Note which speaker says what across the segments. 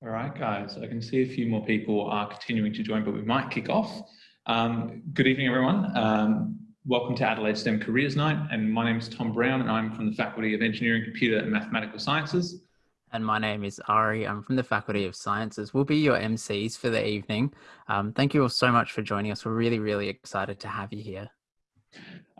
Speaker 1: All right, guys, I can see a few more people are continuing to join, but we might kick off. Um, good evening, everyone. Um, welcome to Adelaide STEM Careers Night, and my name is Tom Brown, and I'm from the Faculty of Engineering, Computer and Mathematical Sciences.
Speaker 2: And my name is Ari. I'm from the Faculty of Sciences. We'll be your MCs for the evening. Um, thank you all so much for joining us. We're really, really excited to have you here.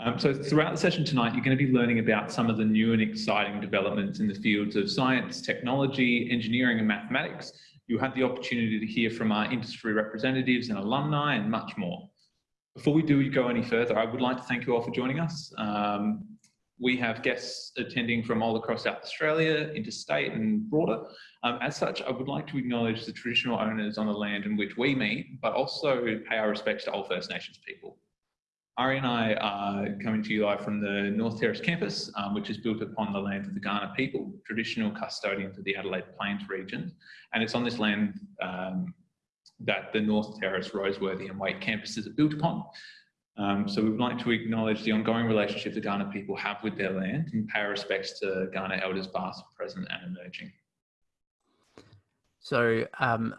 Speaker 1: Um, so throughout the session tonight, you're going to be learning about some of the new and exciting developments in the fields of science, technology, engineering and mathematics. You'll have the opportunity to hear from our industry representatives and alumni and much more. Before we do go any further, I would like to thank you all for joining us. Um, we have guests attending from all across South Australia, interstate and broader. Um, as such, I would like to acknowledge the traditional owners on the land in which we meet, but also pay our respects to all First Nations people. Ari and I are coming to you live from the North Terrace campus, um, which is built upon the land of the Kaurna people, traditional custodians of the Adelaide Plains region. And it's on this land um, that the North Terrace, Roseworthy and Waite campuses are built upon. Um, so we would like to acknowledge the ongoing relationship the Kaurna people have with their land and pay our respects to Kaurna elders past, present and emerging.
Speaker 2: So um,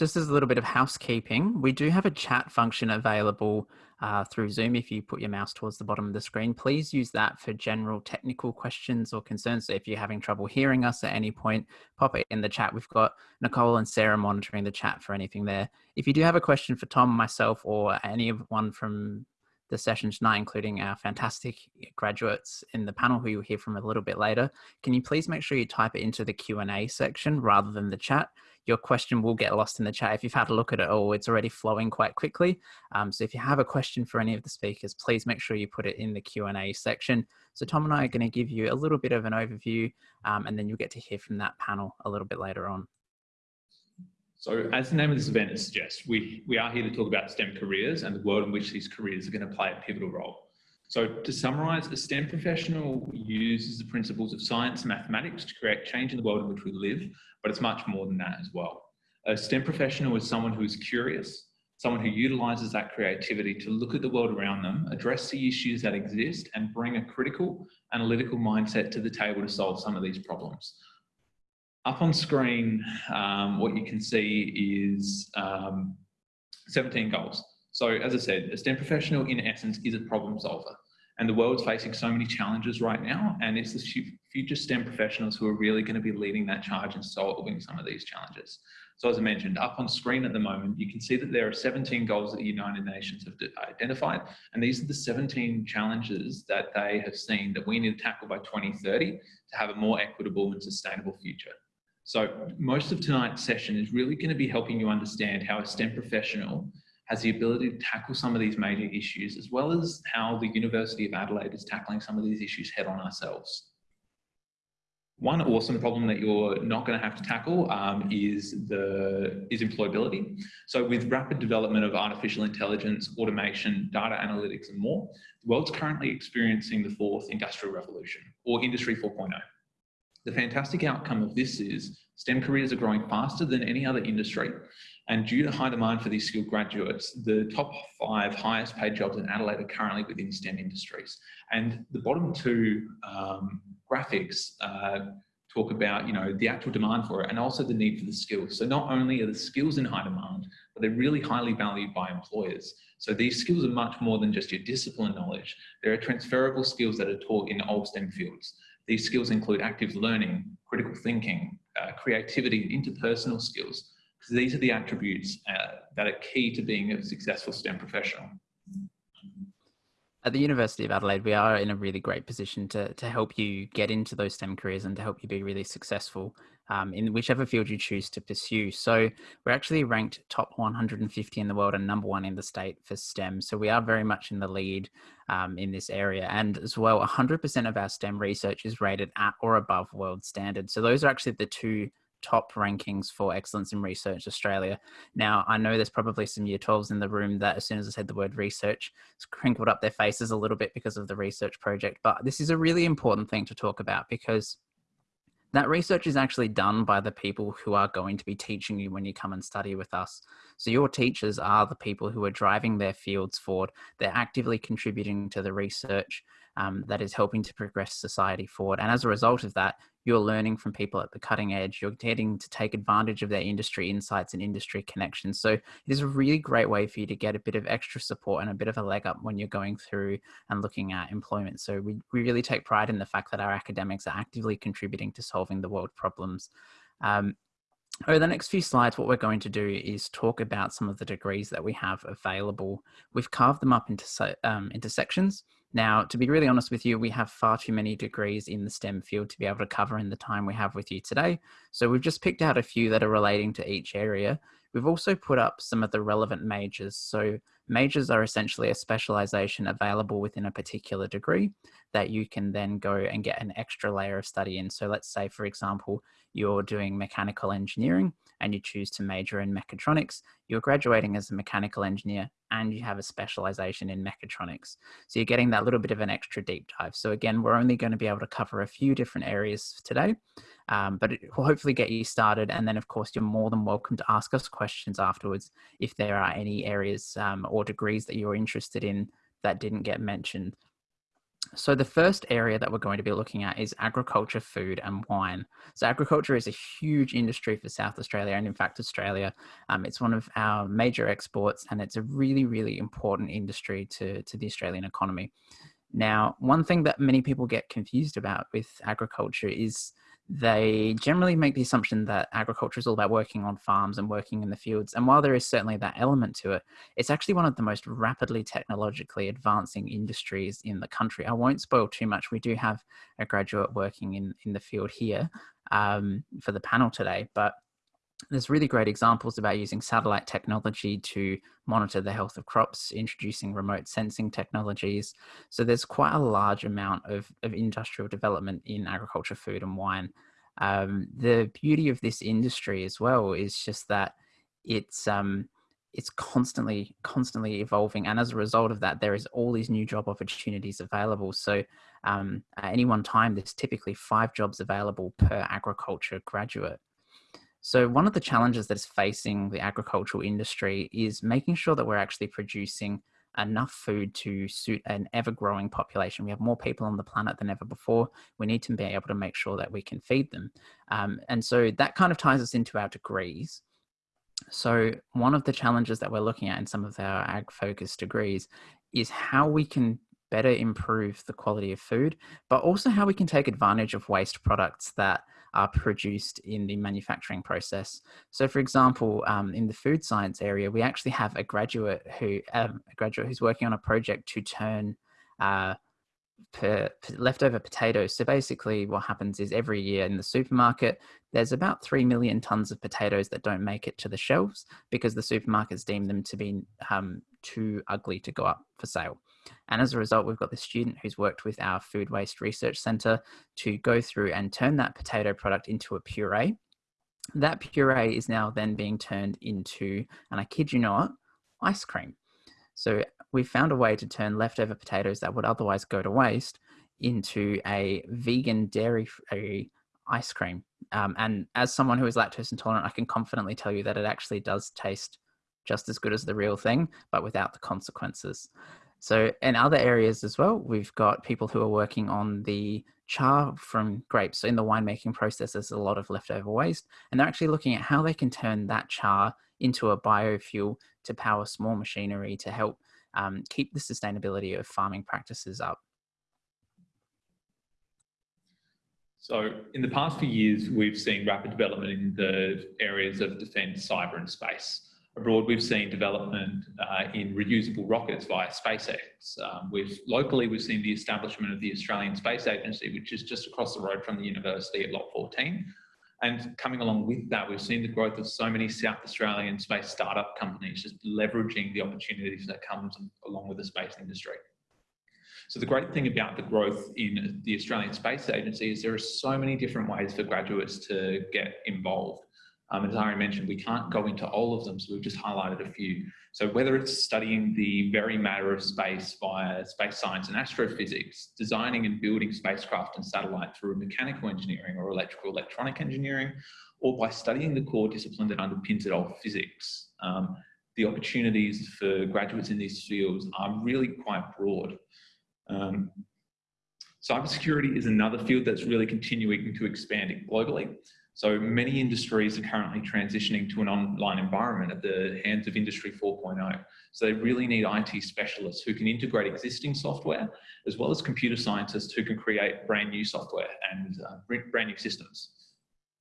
Speaker 2: just as a little bit of housekeeping, we do have a chat function available uh, through Zoom. If you put your mouse towards the bottom of the screen, please use that for general technical questions or concerns. So if you're having trouble hearing us at any point, pop it in the chat. We've got Nicole and Sarah monitoring the chat for anything there. If you do have a question for Tom, myself, or anyone from the session tonight, including our fantastic graduates in the panel who you'll hear from a little bit later, can you please make sure you type it into the Q&A section rather than the chat? Your question will get lost in the chat. If you've had a look at it all, it's already flowing quite quickly. Um, so if you have a question for any of the speakers, please make sure you put it in the Q&A section. So Tom and I are going to give you a little bit of an overview um, and then you'll get to hear from that panel a little bit later on.
Speaker 1: So as the name of this event suggests, we, we are here to talk about STEM careers and the world in which these careers are going to play a pivotal role. So to summarise, a STEM professional uses the principles of science and mathematics to create change in the world in which we live, but it's much more than that as well. A STEM professional is someone who is curious, someone who utilises that creativity to look at the world around them, address the issues that exist and bring a critical, analytical mindset to the table to solve some of these problems. Up on screen, um, what you can see is um, 17 goals. So as I said, a STEM professional in essence is a problem solver. And the world's facing so many challenges right now. And it's the future STEM professionals who are really going to be leading that charge and solving some of these challenges. So as I mentioned, up on screen at the moment, you can see that there are 17 goals that the United Nations have identified. And these are the 17 challenges that they have seen that we need to tackle by 2030 to have a more equitable and sustainable future. So most of tonight's session is really going to be helping you understand how a STEM professional has the ability to tackle some of these major issues, as well as how the University of Adelaide is tackling some of these issues head on ourselves. One awesome problem that you're not going to have to tackle um, is the is employability. So with rapid development of artificial intelligence, automation, data analytics and more, the world's currently experiencing the fourth industrial revolution or industry 4.0. The fantastic outcome of this is STEM careers are growing faster than any other industry and due to high demand for these skilled graduates, the top five highest paid jobs in Adelaide are currently within STEM industries. And the bottom two um, graphics uh, talk about, you know, the actual demand for it and also the need for the skills. So not only are the skills in high demand, but they're really highly valued by employers. So these skills are much more than just your discipline knowledge. There are transferable skills that are taught in all STEM fields. These skills include active learning, critical thinking, uh, creativity, and interpersonal skills, because these are the attributes uh, that are key to being a successful STEM professional.
Speaker 2: At the University of Adelaide, we are in a really great position to, to help you get into those STEM careers and to help you be really successful um, in whichever field you choose to pursue. So we're actually ranked top 150 in the world and number one in the state for STEM. So we are very much in the lead um, in this area. And as well, 100% of our STEM research is rated at or above world standard. So those are actually the two top rankings for excellence in research Australia. Now, I know there's probably some year 12s in the room that as soon as I said the word research, it's crinkled up their faces a little bit because of the research project. But this is a really important thing to talk about because that research is actually done by the people who are going to be teaching you when you come and study with us. So your teachers are the people who are driving their fields forward. They're actively contributing to the research um, that is helping to progress society forward. And as a result of that, you're learning from people at the cutting edge. You're getting to take advantage of their industry insights and industry connections. So it is a really great way for you to get a bit of extra support and a bit of a leg up when you're going through and looking at employment. So we, we really take pride in the fact that our academics are actively contributing to solving the world problems. Um, over the next few slides, what we're going to do is talk about some of the degrees that we have available. We've carved them up into, um, into sections. Now, to be really honest with you, we have far too many degrees in the STEM field to be able to cover in the time we have with you today. So we've just picked out a few that are relating to each area. We've also put up some of the relevant majors. So majors are essentially a specialization available within a particular degree that you can then go and get an extra layer of study in. So let's say, for example, you're doing mechanical engineering and you choose to major in mechatronics, you're graduating as a mechanical engineer and you have a specialization in mechatronics. So you're getting that little bit of an extra deep dive. So again, we're only going to be able to cover a few different areas today, um, but it will hopefully get you started. And then of course, you're more than welcome to ask us questions afterwards if there are any areas um, or degrees that you're interested in that didn't get mentioned. So the first area that we're going to be looking at is agriculture, food and wine. So agriculture is a huge industry for South Australia and in fact Australia. Um, it's one of our major exports and it's a really, really important industry to, to the Australian economy. Now, one thing that many people get confused about with agriculture is they generally make the assumption that agriculture is all about working on farms and working in the fields. And while there is certainly that element to it, it's actually one of the most rapidly technologically advancing industries in the country. I won't spoil too much. We do have a graduate working in, in the field here um, for the panel today, but there's really great examples about using satellite technology to monitor the health of crops, introducing remote sensing technologies. So there's quite a large amount of, of industrial development in agriculture, food and wine. Um, the beauty of this industry as well is just that it's um, it's constantly constantly evolving and as a result of that there is all these new job opportunities available so um, at any one time there's typically five jobs available per agriculture graduate so one of the challenges that is facing the agricultural industry is making sure that we're actually producing enough food to suit an ever growing population. We have more people on the planet than ever before. We need to be able to make sure that we can feed them. Um, and so that kind of ties us into our degrees. So one of the challenges that we're looking at in some of our ag focused degrees is how we can better improve the quality of food, but also how we can take advantage of waste products that are produced in the manufacturing process. So for example, um, in the food science area, we actually have a graduate who, um, a graduate who's working on a project to turn uh, leftover potatoes. So basically what happens is every year in the supermarket, there's about 3 million tons of potatoes that don't make it to the shelves because the supermarkets deem them to be um, too ugly to go up for sale. And as a result, we've got the student who's worked with our Food Waste Research Centre to go through and turn that potato product into a puree. That puree is now then being turned into, and I kid you not, ice cream. So we found a way to turn leftover potatoes that would otherwise go to waste into a vegan dairy-free ice cream. Um, and as someone who is lactose intolerant, I can confidently tell you that it actually does taste just as good as the real thing, but without the consequences. So in other areas as well, we've got people who are working on the char from grapes. So in the winemaking process, there's a lot of leftover waste, and they're actually looking at how they can turn that char into a biofuel to power small machinery to help um, keep the sustainability of farming practices up.
Speaker 1: So in the past few years, we've seen rapid development in the areas of defence, cyber and space. Abroad, we've seen development uh, in reusable rockets via SpaceX. Um, we've, locally, we've seen the establishment of the Australian Space Agency, which is just across the road from the university at Lot 14. And coming along with that, we've seen the growth of so many South Australian space startup companies just leveraging the opportunities that comes along with the space industry. So the great thing about the growth in the Australian Space Agency is there are so many different ways for graduates to get involved. Um, as Ari mentioned, we can't go into all of them, so we've just highlighted a few. So whether it's studying the very matter of space via space science and astrophysics, designing and building spacecraft and satellite through mechanical engineering or electrical electronic engineering, or by studying the core discipline that underpins it all, physics, um, the opportunities for graduates in these fields are really quite broad. Um, Cybersecurity is another field that's really continuing to expand globally. So many industries are currently transitioning to an online environment at the hands of Industry 4.0. So they really need IT specialists who can integrate existing software, as well as computer scientists who can create brand new software and uh, brand new systems.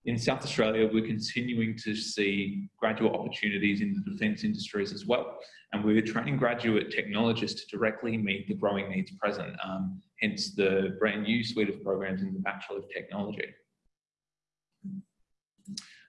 Speaker 1: In South Australia, we're continuing to see graduate opportunities in the defence industries as well. And we're training graduate technologists to directly meet the growing needs present, um, hence the brand new suite of programs in the Bachelor of Technology.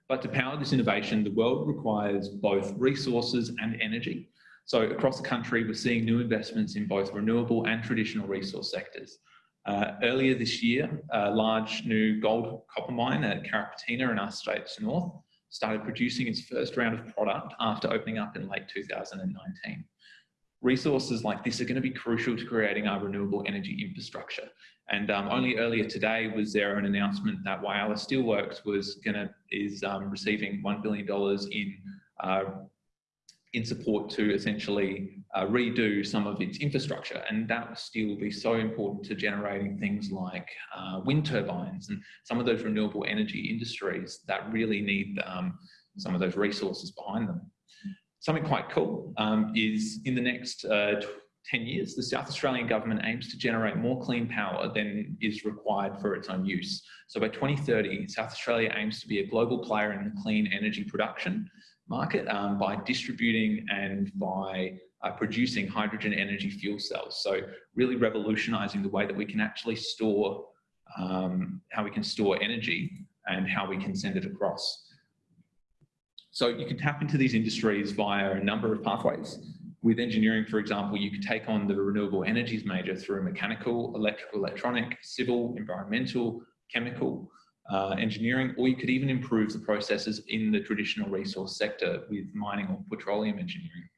Speaker 1: But to power this innovation, the world requires both resources and energy. So across the country, we're seeing new investments in both renewable and traditional resource sectors. Uh, earlier this year, a large new gold copper mine at Carrapateena in our state's north started producing its first round of product after opening up in late 2019. Resources like this are going to be crucial to creating our renewable energy infrastructure. And um, only earlier today was there an announcement that Whyalla Steelworks was going to is um, receiving $1 billion in uh, in support to essentially uh, redo some of its infrastructure. And that will be so important to generating things like uh, wind turbines and some of those renewable energy industries that really need um, some of those resources behind them. Something quite cool um, is in the next uh, 10 years, the South Australian government aims to generate more clean power than is required for its own use. So by 2030, South Australia aims to be a global player in the clean energy production market um, by distributing and by uh, producing hydrogen energy fuel cells. So really revolutionizing the way that we can actually store, um, how we can store energy and how we can send it across. So you can tap into these industries via a number of pathways. With engineering, for example, you could take on the renewable energies major through mechanical, electrical, electronic, civil, environmental, chemical, uh, engineering, or you could even improve the processes in the traditional resource sector with mining or petroleum engineering.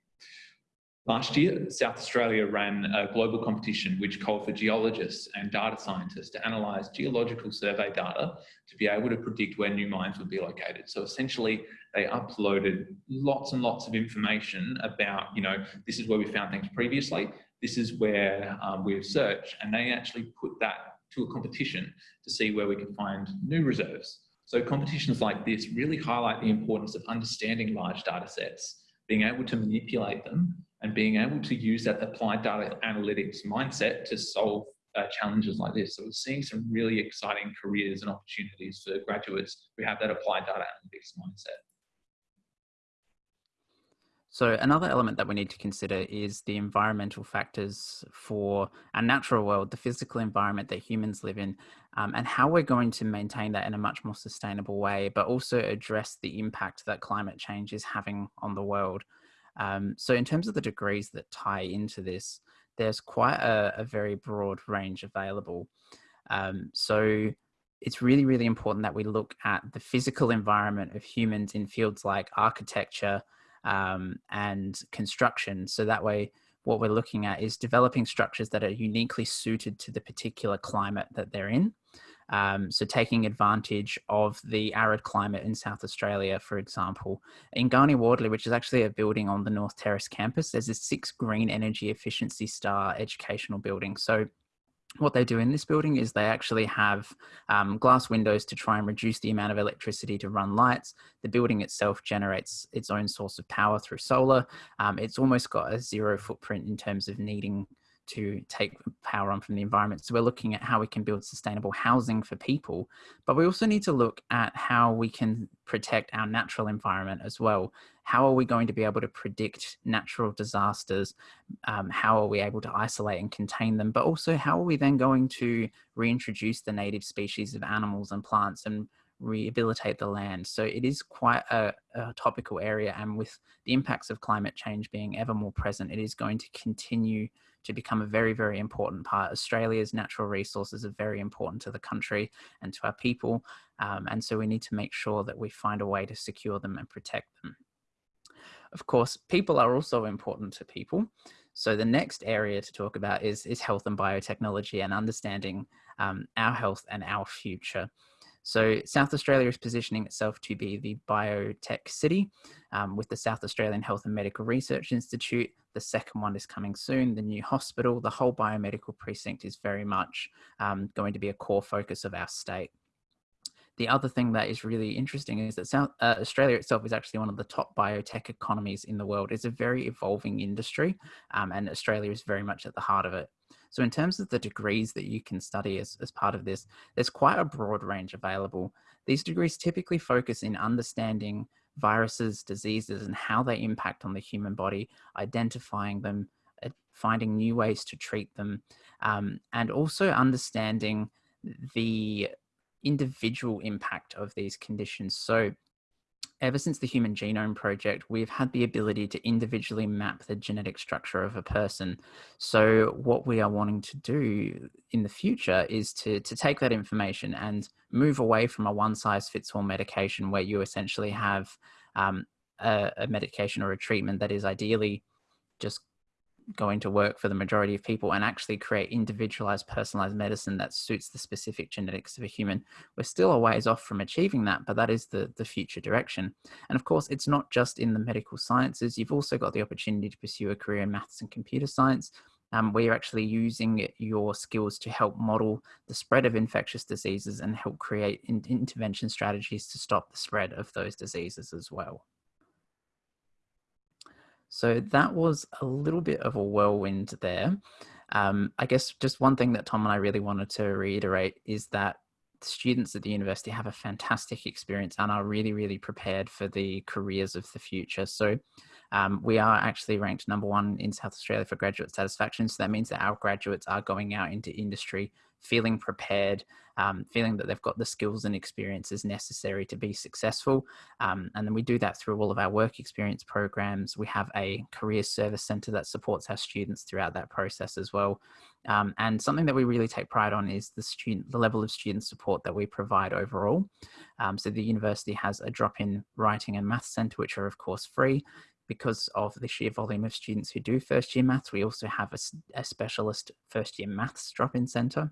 Speaker 1: Last year, South Australia ran a global competition which called for geologists and data scientists to analyse geological survey data to be able to predict where new mines would be located. So essentially, they uploaded lots and lots of information about, you know, this is where we found things previously, this is where um, we've searched, and they actually put that to a competition to see where we can find new reserves. So competitions like this really highlight the importance of understanding large data sets, being able to manipulate them and being able to use that applied data analytics mindset to solve uh, challenges like this. So we're seeing some really exciting careers and opportunities for graduates who have that applied data analytics mindset.
Speaker 2: So another element that we need to consider is the environmental factors for our natural world, the physical environment that humans live in, um, and how we're going to maintain that in a much more sustainable way, but also address the impact that climate change is having on the world. Um, so in terms of the degrees that tie into this, there's quite a, a very broad range available. Um, so it's really, really important that we look at the physical environment of humans in fields like architecture, um, and construction. So that way, what we're looking at is developing structures that are uniquely suited to the particular climate that they're in. Um, so taking advantage of the arid climate in South Australia, for example, Ingkarni Wardli, which is actually a building on the North Terrace campus, there's a six green energy efficiency star educational building. So what they do in this building is they actually have um, glass windows to try and reduce the amount of electricity to run lights. The building itself generates its own source of power through solar. Um, it's almost got a zero footprint in terms of needing to take power on from the environment. So we're looking at how we can build sustainable housing for people, but we also need to look at how we can protect our natural environment as well. How are we going to be able to predict natural disasters? Um, how are we able to isolate and contain them? But also how are we then going to reintroduce the native species of animals and plants and rehabilitate the land. So it is quite a, a, topical area and with the impacts of climate change being ever more present, it is going to continue to become a very, very important part. Australia's natural resources are very important to the country and to our people. Um, and so we need to make sure that we find a way to secure them and protect them. Of course, people are also important to people. So the next area to talk about is, is health and biotechnology and understanding um, our health and our future. So South Australia is positioning itself to be the biotech city um, with the South Australian Health and Medical Research Institute. The second one is coming soon, the new hospital. The whole biomedical precinct is very much um, going to be a core focus of our state. The other thing that is really interesting is that South uh, Australia itself is actually one of the top biotech economies in the world. It's a very evolving industry, um, and Australia is very much at the heart of it. So in terms of the degrees that you can study as, as part of this, there's quite a broad range available. These degrees typically focus in understanding viruses, diseases, and how they impact on the human body, identifying them, uh, finding new ways to treat them, um, and also understanding the individual impact of these conditions. So ever since the Human Genome Project, we've had the ability to individually map the genetic structure of a person. So what we are wanting to do in the future is to, to take that information and move away from a one size fits all medication where you essentially have um, a, a medication or a treatment that is ideally just going to work for the majority of people and actually create individualized personalized medicine that suits the specific genetics of a human we're still a ways off from achieving that but that is the the future direction and of course it's not just in the medical sciences you've also got the opportunity to pursue a career in maths and computer science um, where you're actually using your skills to help model the spread of infectious diseases and help create in intervention strategies to stop the spread of those diseases as well. So that was a little bit of a whirlwind there. Um, I guess just one thing that Tom and I really wanted to reiterate is that students at the university have a fantastic experience and are really, really prepared for the careers of the future. So um, we are actually ranked number one in South Australia for graduate satisfaction. So that means that our graduates are going out into industry feeling prepared, um, feeling that they've got the skills and experiences necessary to be successful. Um, and then we do that through all of our work experience programs. We have a career service center that supports our students throughout that process as well. Um, and something that we really take pride on is the student, the level of student support that we provide overall. Um, so the university has a drop-in writing and math center, which are of course free because of the sheer volume of students who do first year maths, we also have a, a specialist first year maths drop-in centre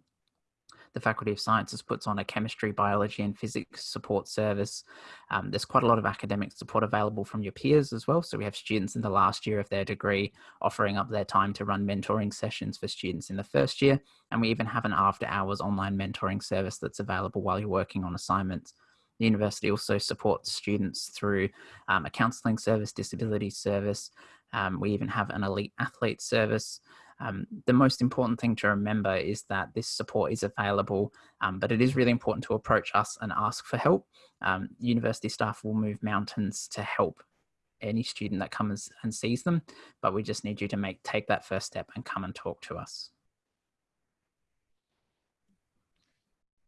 Speaker 2: the Faculty of Sciences puts on a chemistry, biology, and physics support service. Um, there's quite a lot of academic support available from your peers as well. So we have students in the last year of their degree offering up their time to run mentoring sessions for students in the first year. And we even have an after hours online mentoring service that's available while you're working on assignments. The university also supports students through um, a counselling service, disability service. Um, we even have an elite athlete service. Um, the most important thing to remember is that this support is available, um, but it is really important to approach us and ask for help. Um, university staff will move mountains to help any student that comes and sees them, but we just need you to make take that first step and come and talk to us.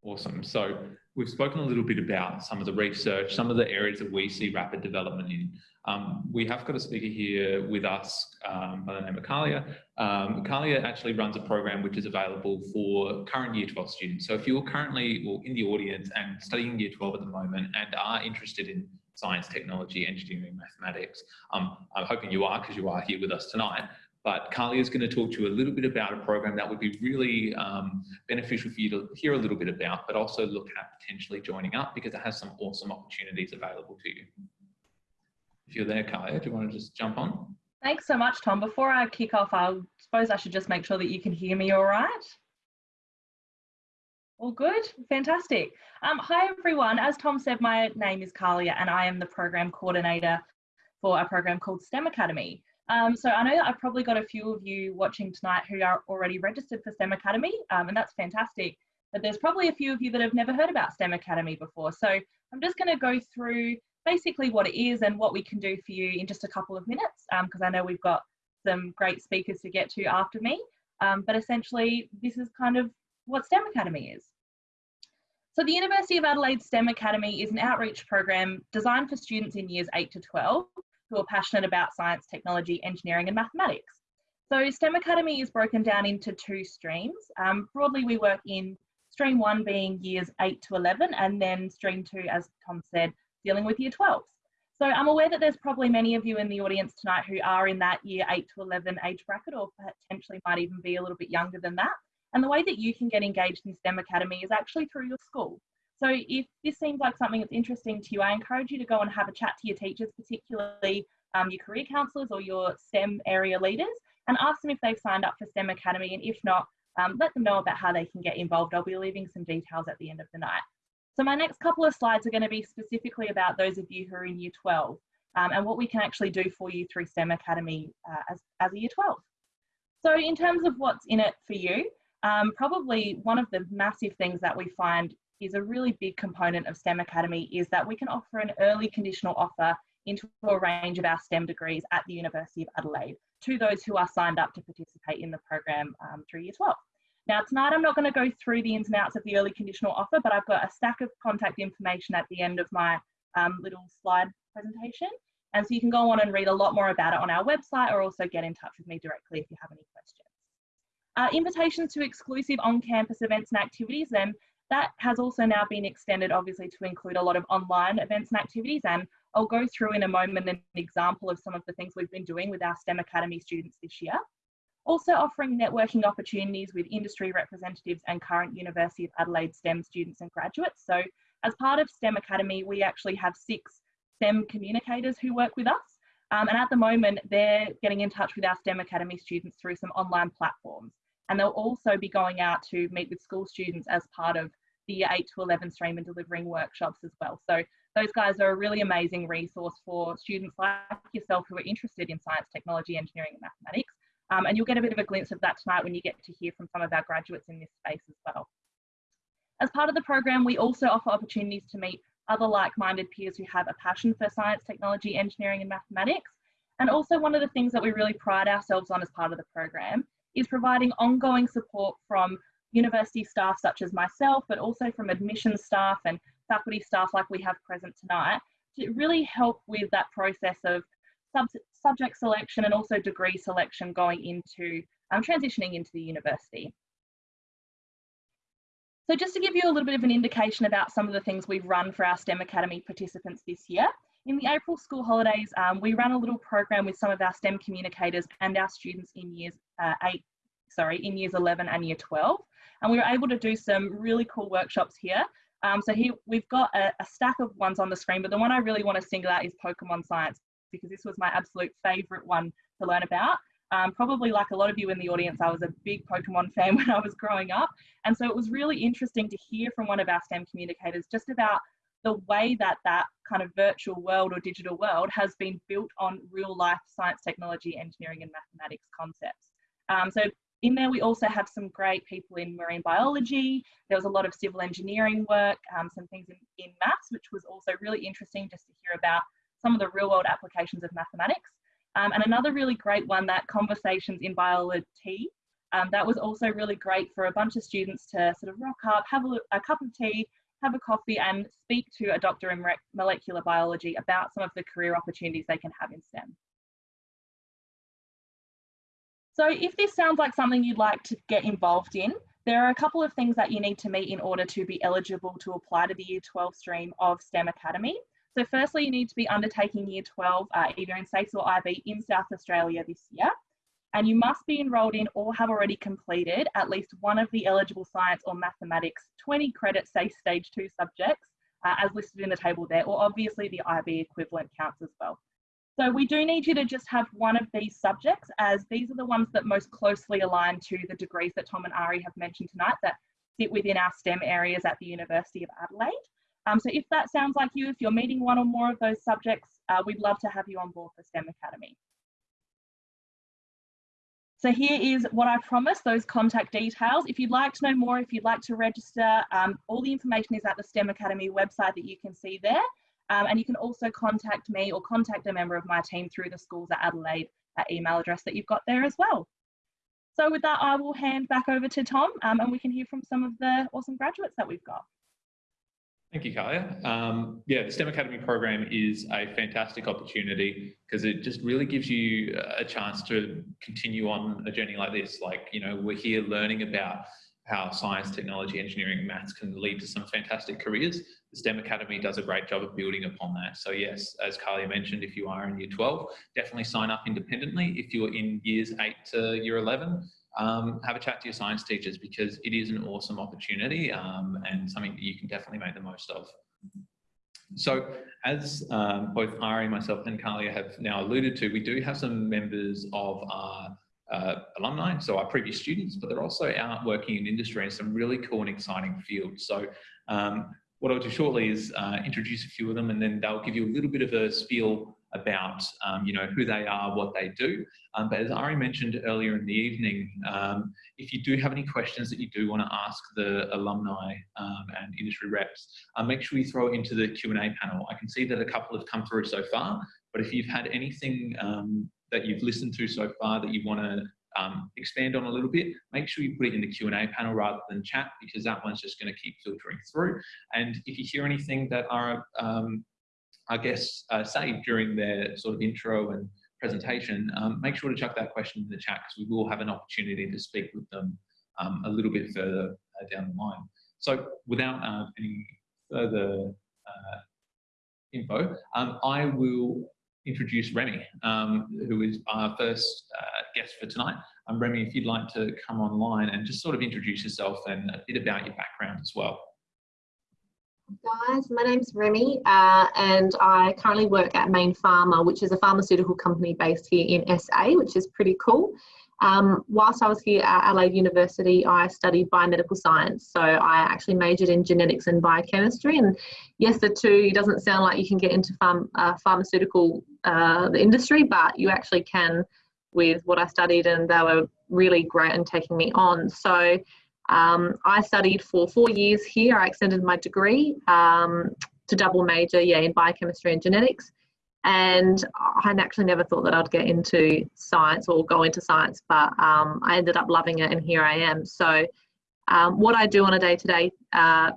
Speaker 1: Awesome. So we've spoken a little bit about some of the research, some of the areas that we see rapid development in. Um, we have got a speaker here with us um, by the name of Kalia. Um, Kalia actually runs a program which is available for current Year 12 students. So if you're currently well, in the audience and studying Year 12 at the moment and are interested in science, technology, engineering, mathematics, um, I'm hoping you are because you are here with us tonight. But Carly is going to talk to you a little bit about a program that would be really um, beneficial for you to hear a little bit about, but also look at potentially joining up because it has some awesome opportunities available to you. If you're there, Carly, do you want to just jump on?
Speaker 3: Thanks so much, Tom. Before I kick off, I suppose I should just make sure that you can hear me all right. All good? Fantastic. Um, hi, everyone. As Tom said, my name is Carlia and I am the program coordinator for a program called STEM Academy. Um, so I know that I've probably got a few of you watching tonight who are already registered for STEM Academy, um, and that's fantastic. But there's probably a few of you that have never heard about STEM Academy before. So I'm just going to go through basically what it is and what we can do for you in just a couple of minutes, because um, I know we've got some great speakers to get to after me. Um, but essentially, this is kind of what STEM Academy is. So the University of Adelaide STEM Academy is an outreach program designed for students in years 8 to 12 who are passionate about science, technology, engineering, and mathematics. So STEM Academy is broken down into two streams. Um, broadly, we work in stream one being years 8 to 11, and then stream two, as Tom said, dealing with year 12s. So I'm aware that there's probably many of you in the audience tonight who are in that year 8 to 11 age bracket, or potentially might even be a little bit younger than that. And the way that you can get engaged in STEM Academy is actually through your school. So if this seems like something that's interesting to you, I encourage you to go and have a chat to your teachers, particularly um, your career counsellors or your STEM area leaders, and ask them if they've signed up for STEM Academy. And if not, um, let them know about how they can get involved. I'll be leaving some details at the end of the night. So my next couple of slides are going to be specifically about those of you who are in year 12 um, and what we can actually do for you through STEM Academy uh, as, as a year 12. So in terms of what's in it for you, um, probably one of the massive things that we find is a really big component of STEM Academy is that we can offer an early conditional offer into a range of our STEM degrees at the University of Adelaide to those who are signed up to participate in the program um, through year 12. Now tonight I'm not going to go through the ins and outs of the early conditional offer, but I've got a stack of contact information at the end of my um, little slide presentation. And so you can go on and read a lot more about it on our website or also get in touch with me directly if you have any questions. Uh, invitations to exclusive on-campus events and activities, then that has also now been extended obviously to include a lot of online events and activities and I'll go through in a moment an example of some of the things we've been doing with our STEM Academy students this year. Also offering networking opportunities with industry representatives and current University of Adelaide STEM students and graduates. So as part of STEM Academy, we actually have six STEM communicators who work with us. Um, and at the moment, they're getting in touch with our STEM Academy students through some online platforms. And they'll also be going out to meet with school students as part of the year 8 to 11 stream and delivering workshops as well. So those guys are a really amazing resource for students like yourself who are interested in science, technology, engineering and mathematics. Um, and you'll get a bit of a glimpse of that tonight when you get to hear from some of our graduates in this space as well. As part of the program, we also offer opportunities to meet other like-minded peers who have a passion for science, technology, engineering and mathematics. And also one of the things that we really pride ourselves on as part of the program is providing ongoing support from university staff such as myself, but also from admissions staff and faculty staff like we have present tonight to really help with that process of sub subject selection and also degree selection going into um, transitioning into the university. So just to give you a little bit of an indication about some of the things we've run for our STEM Academy participants this year, in the April school holidays, um, we ran a little program with some of our STEM communicators and our students in years uh, eight, sorry, in years 11 and year 12. And we were able to do some really cool workshops here um, so here we've got a, a, stack of ones on the screen, but the one I really want to single out is Pokemon Science because this was my absolute favorite one to learn about. Um, probably like a lot of you in the audience, I was a big Pokemon fan when I was growing up. And so it was really interesting to hear from one of our STEM communicators just about the way that that kind of virtual world or digital world has been built on real life science, technology, engineering, and mathematics concepts. Um, so in there, we also have some great people in marine biology. There was a lot of civil engineering work, um, some things in, in maths, which was also really interesting just to hear about some of the real world applications of mathematics. Um, and another really great one, that conversations in biology, um, that was also really great for a bunch of students to sort of rock up, have a, a cup of tea, have a coffee and speak to a doctor in molecular biology about some of the career opportunities they can have in STEM. So if this sounds like something you'd like to get involved in, there are a couple of things that you need to meet in order to be eligible to apply to the Year 12 stream of STEM Academy. So firstly, you need to be undertaking Year 12 uh, either in SACE or IB in South Australia this year. And you must be enrolled in or have already completed at least one of the eligible science or mathematics 20 credit SACE stage two subjects uh, as listed in the table there, or obviously the IB equivalent counts as well. So we do need you to just have one of these subjects as these are the ones that most closely align to the degrees that Tom and Ari have mentioned tonight that sit within our STEM areas at the University of Adelaide. Um, so if that sounds like you, if you're meeting one or more of those subjects, uh, we'd love to have you on board for STEM Academy. So here is what I promised, those contact details. If you'd like to know more, if you'd like to register, um, all the information is at the STEM Academy website that you can see there. Um, and you can also contact me or contact a member of my team through the schools at Adelaide at email address that you've got there as well. So with that, I will hand back over to Tom um, and we can hear from some of the awesome graduates that we've got.
Speaker 1: Thank you, Kalia. Um, yeah, the STEM Academy program is a fantastic opportunity because it just really gives you a chance to continue on a journey like this. Like, you know, we're here learning about how science, technology, engineering, maths can lead to some fantastic careers. The STEM Academy does a great job of building upon that. So yes, as Carly mentioned, if you are in year 12, definitely sign up independently. If you're in years 8 to year 11, um, have a chat to your science teachers because it is an awesome opportunity um, and something that you can definitely make the most of. So as um, both Ari, myself and Kalia have now alluded to, we do have some members of our uh, alumni, so our previous students, but they're also out working in industry in some really cool and exciting fields. So um, what I'll do shortly is uh, introduce a few of them and then they'll give you a little bit of a spiel about um, you know who they are, what they do. Um, but as Ari mentioned earlier in the evening, um, if you do have any questions that you do want to ask the alumni um, and industry reps, uh, make sure you throw it into the Q&A panel. I can see that a couple have come through so far, but if you've had anything um, that you've listened to so far that you want to um, expand on a little bit, make sure you put it in the Q&A panel rather than chat because that one's just going to keep filtering through. And if you hear anything that our, um, our guests uh, say during their sort of intro and presentation, um, make sure to chuck that question in the chat because we will have an opportunity to speak with them um, a little bit further uh, down the line. So without uh, any further uh, info, um, I will introduce Remy, um, who is our first uh, guest for tonight. Um, Remy, if you'd like to come online and just sort of introduce yourself and a bit about your background as well.
Speaker 4: Guys, my name's Remy uh, and I currently work at Mayne Pharma, which is a pharmaceutical company based here in SA, which is pretty cool. Um, whilst I was here at Adelaide University, I studied biomedical science. So I actually majored in genetics and biochemistry. And yes, the two doesn't sound like you can get into pharm, uh, pharmaceutical uh, the industry, but you actually can with what I studied, and they were really great in taking me on. So um, I studied for four years here. I extended my degree um, to double major, yeah, in biochemistry and genetics. And I actually never thought that I'd get into science or go into science, but um, I ended up loving it, and here I am. So, um, what I do on a day to day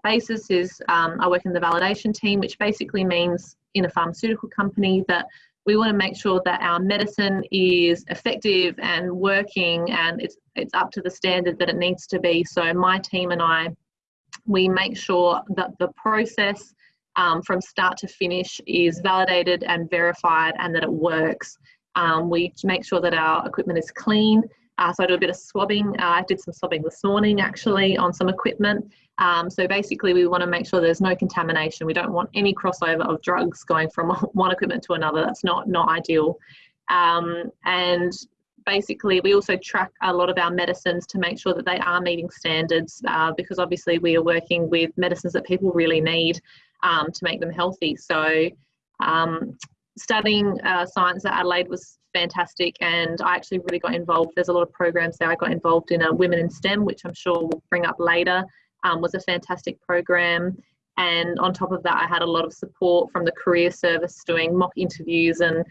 Speaker 4: basis is um, I work in the validation team, which basically means in a pharmaceutical company that we want to make sure that our medicine is effective and working and it's it's up to the standard that it needs to be so my team and i we make sure that the process um, from start to finish is validated and verified and that it works. Um, we make sure that our equipment is clean. Uh, so I do a bit of swabbing. Uh, I did some swabbing this morning actually on some equipment. Um, so basically we want to make sure there's no contamination. We don't want any crossover of drugs going from one equipment to another. That's not, not ideal. Um, and basically we also track a lot of our medicines to make sure that they are meeting standards uh, because obviously we are working with medicines that people really need um, to make them healthy. So um, studying uh, science at Adelaide was fantastic and I actually really got involved. There's a lot of programs there. I got involved in a Women in STEM, which I'm sure we'll bring up later, um, was a fantastic program. And on top of that, I had a lot of support from the career service doing mock interviews and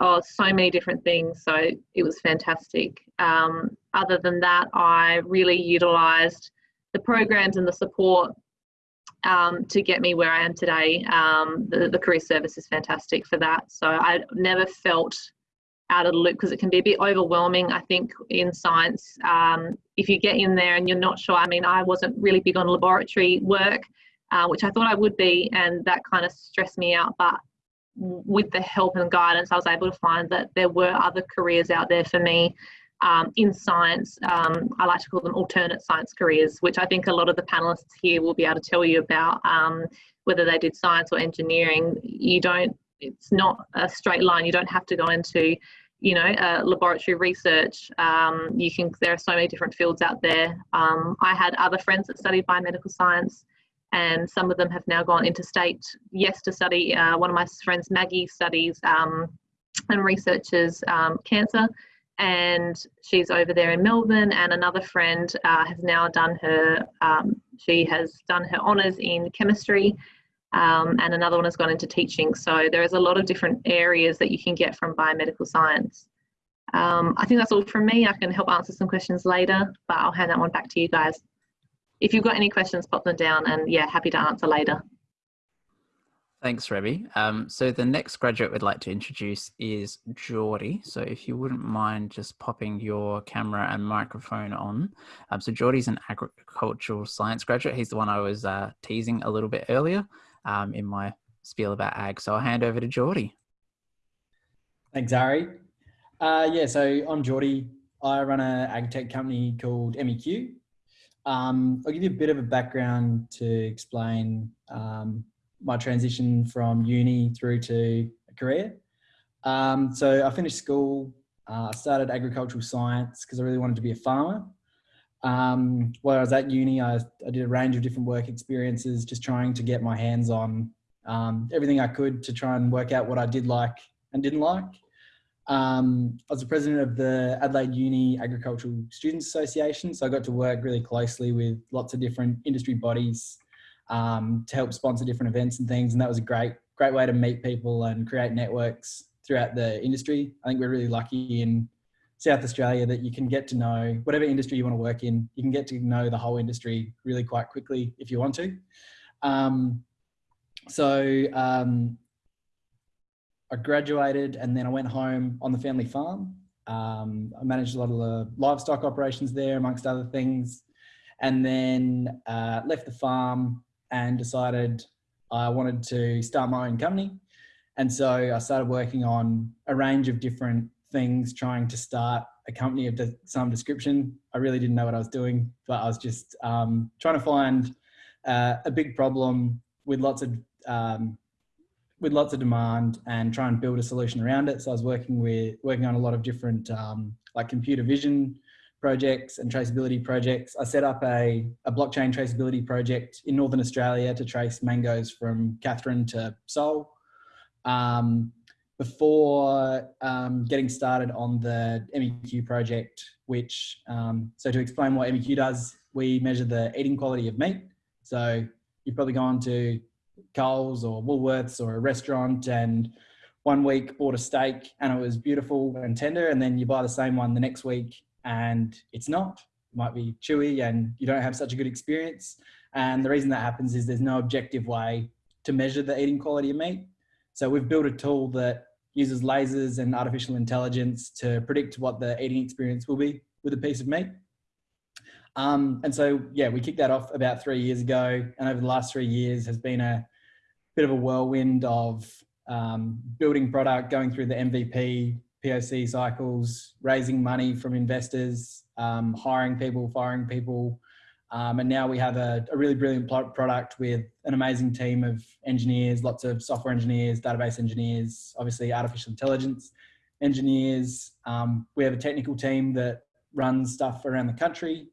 Speaker 4: oh, so many different things. So it was fantastic. Um, other than that, I really utilised the programs and the support um, to get me where I am today. Um, the, the career service is fantastic for that. So I never felt out of the loop because it can be a bit overwhelming, I think, in science. Um, if you get in there and you're not sure, I mean, I wasn't really big on laboratory work, uh, which I thought I would be, and that kind of stressed me out. But with the help and guidance, I was able to find that there were other careers out there for me um, in science. Um, I like to call them alternate science careers, which I think a lot of the panelists here will be able to tell you about. Um, whether they did science or engineering, you don't. It's not a straight line. You don't have to go into, you know, uh, laboratory research. Um, you can. There are so many different fields out there. Um, I had other friends that studied biomedical science. And some of them have now gone interstate, yes, to study. Uh, one of my friends, Maggie, studies um, and researches cancer and she's over there in Melbourne. And another friend uh, has now done her, um, she has done her honours in chemistry, um, and another one has gone into teaching. So there is a lot of different areas that you can get from biomedical science. Um, I think that's all from me. I can help answer some questions later, but I'll hand that one back to you guys. If you've got any questions, pop them down, and yeah, happy to answer later.
Speaker 2: Thanks, Remy. Um, so the next graduate we'd like to introduce is Geordie. So if you wouldn't mind just popping your camera and microphone on. Um, so Geordie's an agricultural science graduate. He's the one I was uh, teasing a little bit earlier um, in my spiel about ag. So I'll hand over to Geordie.
Speaker 5: Thanks, Ari. Uh, yeah, so I'm Geordie. I run an ag tech company called MEQ. Um, I'll give you a bit of a background to explain um, my transition from uni through to a career. Um, so I finished school, uh, I started agricultural science because I really wanted to be a farmer. Um, while I was at uni, I, I, did a range of different work experiences, just trying to get my hands on um, everything I could to try and work out what I did like and didn't like. Um, I was the president of the Adelaide Uni Agricultural Students Association, so I got to work really closely with lots of different industry bodies um, to help sponsor different events and things, and that was a great, great way to meet people and create networks throughout the industry. I think we're really lucky in South Australia that you can get to know whatever industry you want to work in, you can get to know the whole industry really quite quickly if you want to. Um, so um, I graduated and then I went home on the family farm. Um, I managed a lot of the livestock operations there, amongst other things, and then uh, left the farm and decided I wanted to start my own company. And so I started working on a range of different things, trying to start a company of some description. I really didn't know what I was doing, but I was just um, trying to find uh, a big problem with lots of um, with lots of demand and try and build a solution around it. So I was working with working on a lot of different um, like computer vision projects and traceability projects. I set up a, a blockchain traceability project in Northern Australia to trace mangoes from Katherine to Seoul. Um, before um, getting started on the MEQ project, which, um, so to explain what MEQ does, we measure the eating quality of meat. So you've probably gone to Coles or Woolworths or a restaurant and one week bought a steak and it was beautiful and tender and then you buy the same one the next week and it's not. It might be chewy and you don't have such a good experience. And the reason that happens is there's no objective way to measure the eating quality of meat. So we've built a tool that uses lasers and artificial intelligence to predict what the eating experience will be with a piece of meat um, and so, yeah, we kicked that off about three years ago. And over the last three years has been a bit of a whirlwind of um, building product, going through the MVP, POC cycles, raising money from investors, um, hiring people, firing people. Um, and now we have a, a, really brilliant product with an amazing team of engineers, lots of software engineers, database engineers, obviously artificial intelligence engineers. Um, we have a technical team that runs stuff around the country.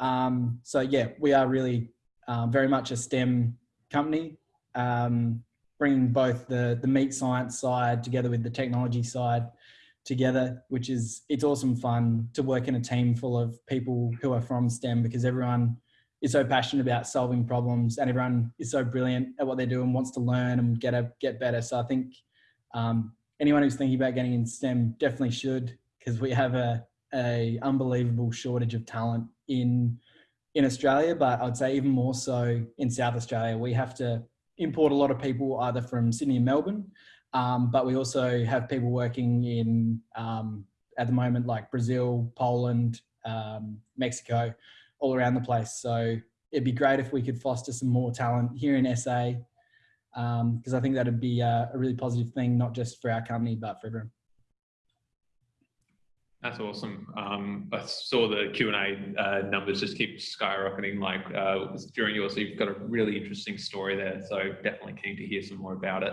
Speaker 5: Um, so yeah, we are really um, very much a STEM company, um, bringing both the, the meat science side together with the technology side together, which is, it's awesome fun to work in a team full of people who are from STEM because everyone is so passionate about solving problems and everyone is so brilliant at what they do and wants to learn and get a, get better. So I think um, anyone who's thinking about getting in STEM definitely should because we have a, a unbelievable shortage of talent in in Australia, but I'd say even more so in South Australia. We have to import a lot of people either from Sydney and Melbourne, um, but we also have people working in um, at the moment like Brazil, Poland, um, Mexico, all around the place. So it'd be great if we could foster some more talent here in SA because um, I think that'd be a, a really positive thing, not just for our company, but for everyone.
Speaker 1: That's awesome. Um, I saw the Q and A uh, numbers just keep skyrocketing. Like uh, during yours, so you've got a really interesting story there. So definitely keen to hear some more about it.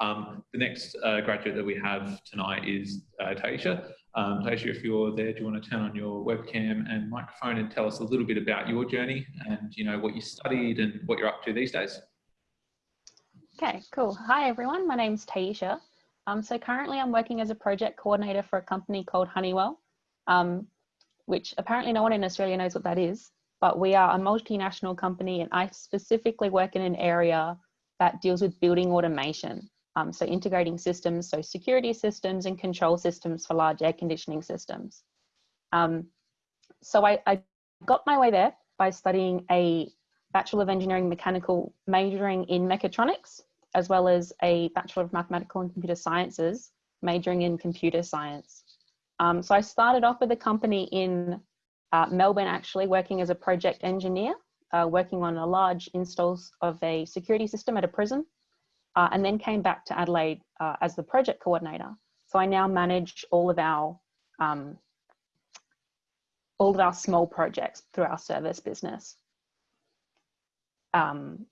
Speaker 1: Um, the next uh, graduate that we have tonight is uh, Taisha. Um, Taisha, if you're there, do you want to turn on your webcam and microphone and tell us a little bit about your journey and you know what you studied and what you're up to these days?
Speaker 6: Okay, cool. Hi everyone. My name's Taisha. Um, so currently I'm working as a project coordinator for a company called Honeywell, um, which apparently no one in Australia knows what that is, but we are a multinational company and I specifically work in an area that deals with building automation. Um, so integrating systems, so security systems and control systems for large air conditioning systems. Um, so I, I got my way there by studying a Bachelor of Engineering Mechanical majoring in mechatronics as well as a Bachelor of Mathematical and Computer Sciences, majoring in computer science. Um, so I started off with a company in uh, Melbourne, actually working as a project engineer, uh, working on a large installs of a security system at a prison, uh, and then came back to Adelaide uh, as the project coordinator. So I now manage all of our um, all of our small projects through our service business. Um,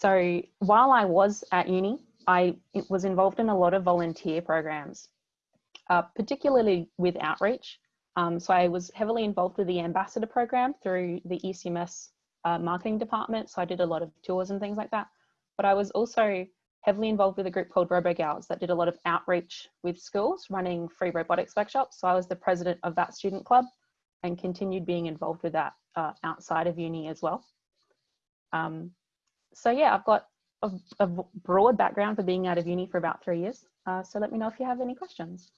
Speaker 6: so while I was at uni, I was involved in a lot of volunteer programs, uh, particularly with outreach. Um, so I was heavily involved with the ambassador program through the ECMS uh, marketing department. So I did a lot of tours and things like that. But I was also heavily involved with a group called RoboGals that did a lot of outreach with schools running free robotics workshops. So I was the president of that student club and continued being involved with that uh, outside of uni as well. Um, so yeah, I've got a, a, broad background for being out of uni for about three years. Uh, so let me know if you have any questions.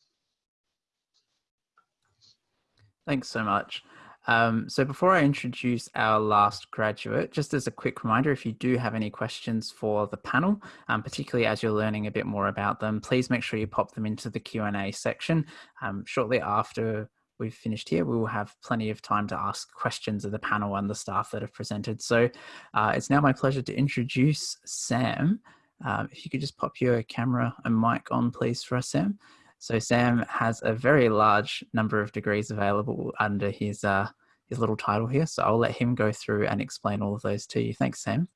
Speaker 2: Thanks so much. Um, so before I introduce our last graduate, just as a quick reminder, if you do have any questions for the panel, um, particularly as you're learning a bit more about them, please make sure you pop them into the Q&A section. Um, shortly after we've finished here, we will have plenty of time to ask questions of the panel and the staff that have presented. So uh, it's now my pleasure to introduce Sam. Um, if you could just pop your camera and mic on, please, for us, Sam. So Sam has a very large number of degrees available under his uh, his little title here. So I'll let him go through and explain all of those to you. Thanks, Sam.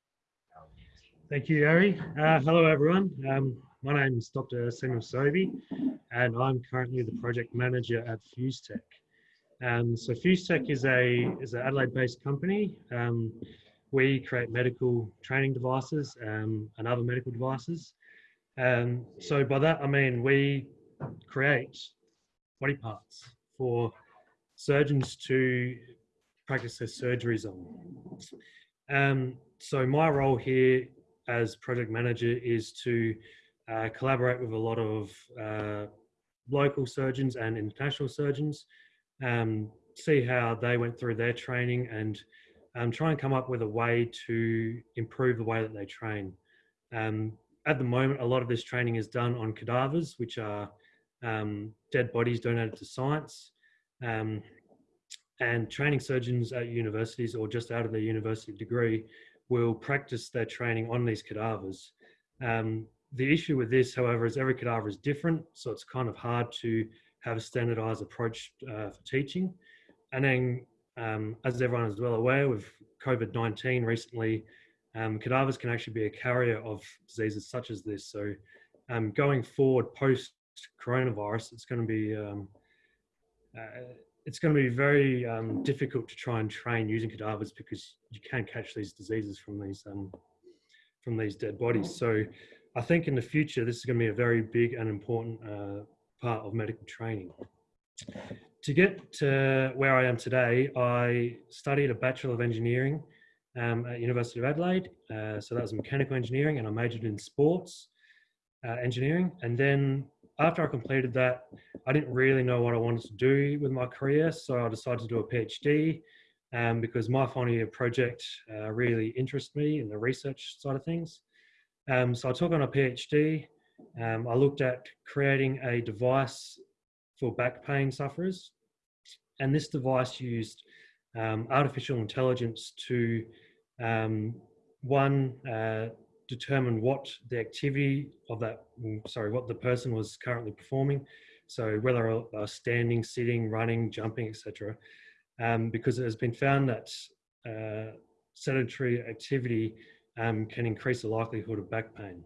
Speaker 7: Thank you, Ari. Uh, hello, everyone. Um, my name is Dr. Samuel Sobey, and I'm currently the project manager at FuseTech. Um, so FuseTech is a is an Adelaide-based company. Um, we create medical training devices um, and other medical devices. Um, so by that I mean we create body parts for surgeons to practice their surgeries on. Um, so my role here as project manager is to uh, collaborate with a lot of uh, local surgeons and international surgeons, um, see how they went through their training and um, try and come up with a way to improve the way that they train. Um, at the moment, a lot of this training is done on cadavers, which are um, dead bodies donated to science. Um, and training surgeons at universities or just out of their university degree will practice their training on these cadavers. Um, the issue with this, however, is every cadaver is different, so it's kind of hard to have a standardized approach uh, for teaching. And then, um, as everyone is well aware, with COVID-19 recently, um, cadavers can actually be a carrier of diseases such as this. So um, going forward, post coronavirus, it's going to be um, uh, it's going to be very um, difficult to try and train using cadavers because you can catch these diseases from these um, from these dead bodies. So I think in the future this is going to be a very big and important uh, part of medical training. To get to where I am today, I studied a Bachelor of Engineering um, at University of Adelaide. Uh, so that was mechanical engineering and I majored in sports uh, engineering. And then after I completed that, I didn't really know what I wanted to do with my career, so I decided to do a PhD um, because my final year project uh, really interested me in the research side of things. Um, so I took on a PhD. Um, I looked at creating a device for back pain sufferers, and this device used um, artificial intelligence to um, one uh, determine what the activity of that, mm, sorry, what the person was currently performing. So whether uh, standing, sitting, running, jumping, etc. Um, because it has been found that uh, sedentary activity um, can increase the likelihood of back pain.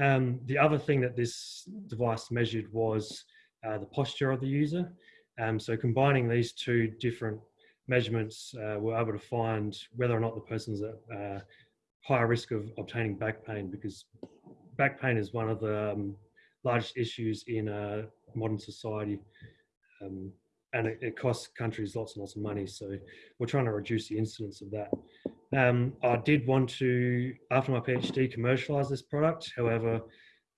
Speaker 7: Um, the other thing that this device measured was uh, the posture of the user. Um, so combining these two different measurements, uh, we're able to find whether or not the person's at uh, higher risk of obtaining back pain because back pain is one of the um, largest issues in uh, modern society. Um, and it, it, costs countries lots and lots of money. So we're trying to reduce the incidence of that. Um, I did want to, after my PhD, commercialize this product. However,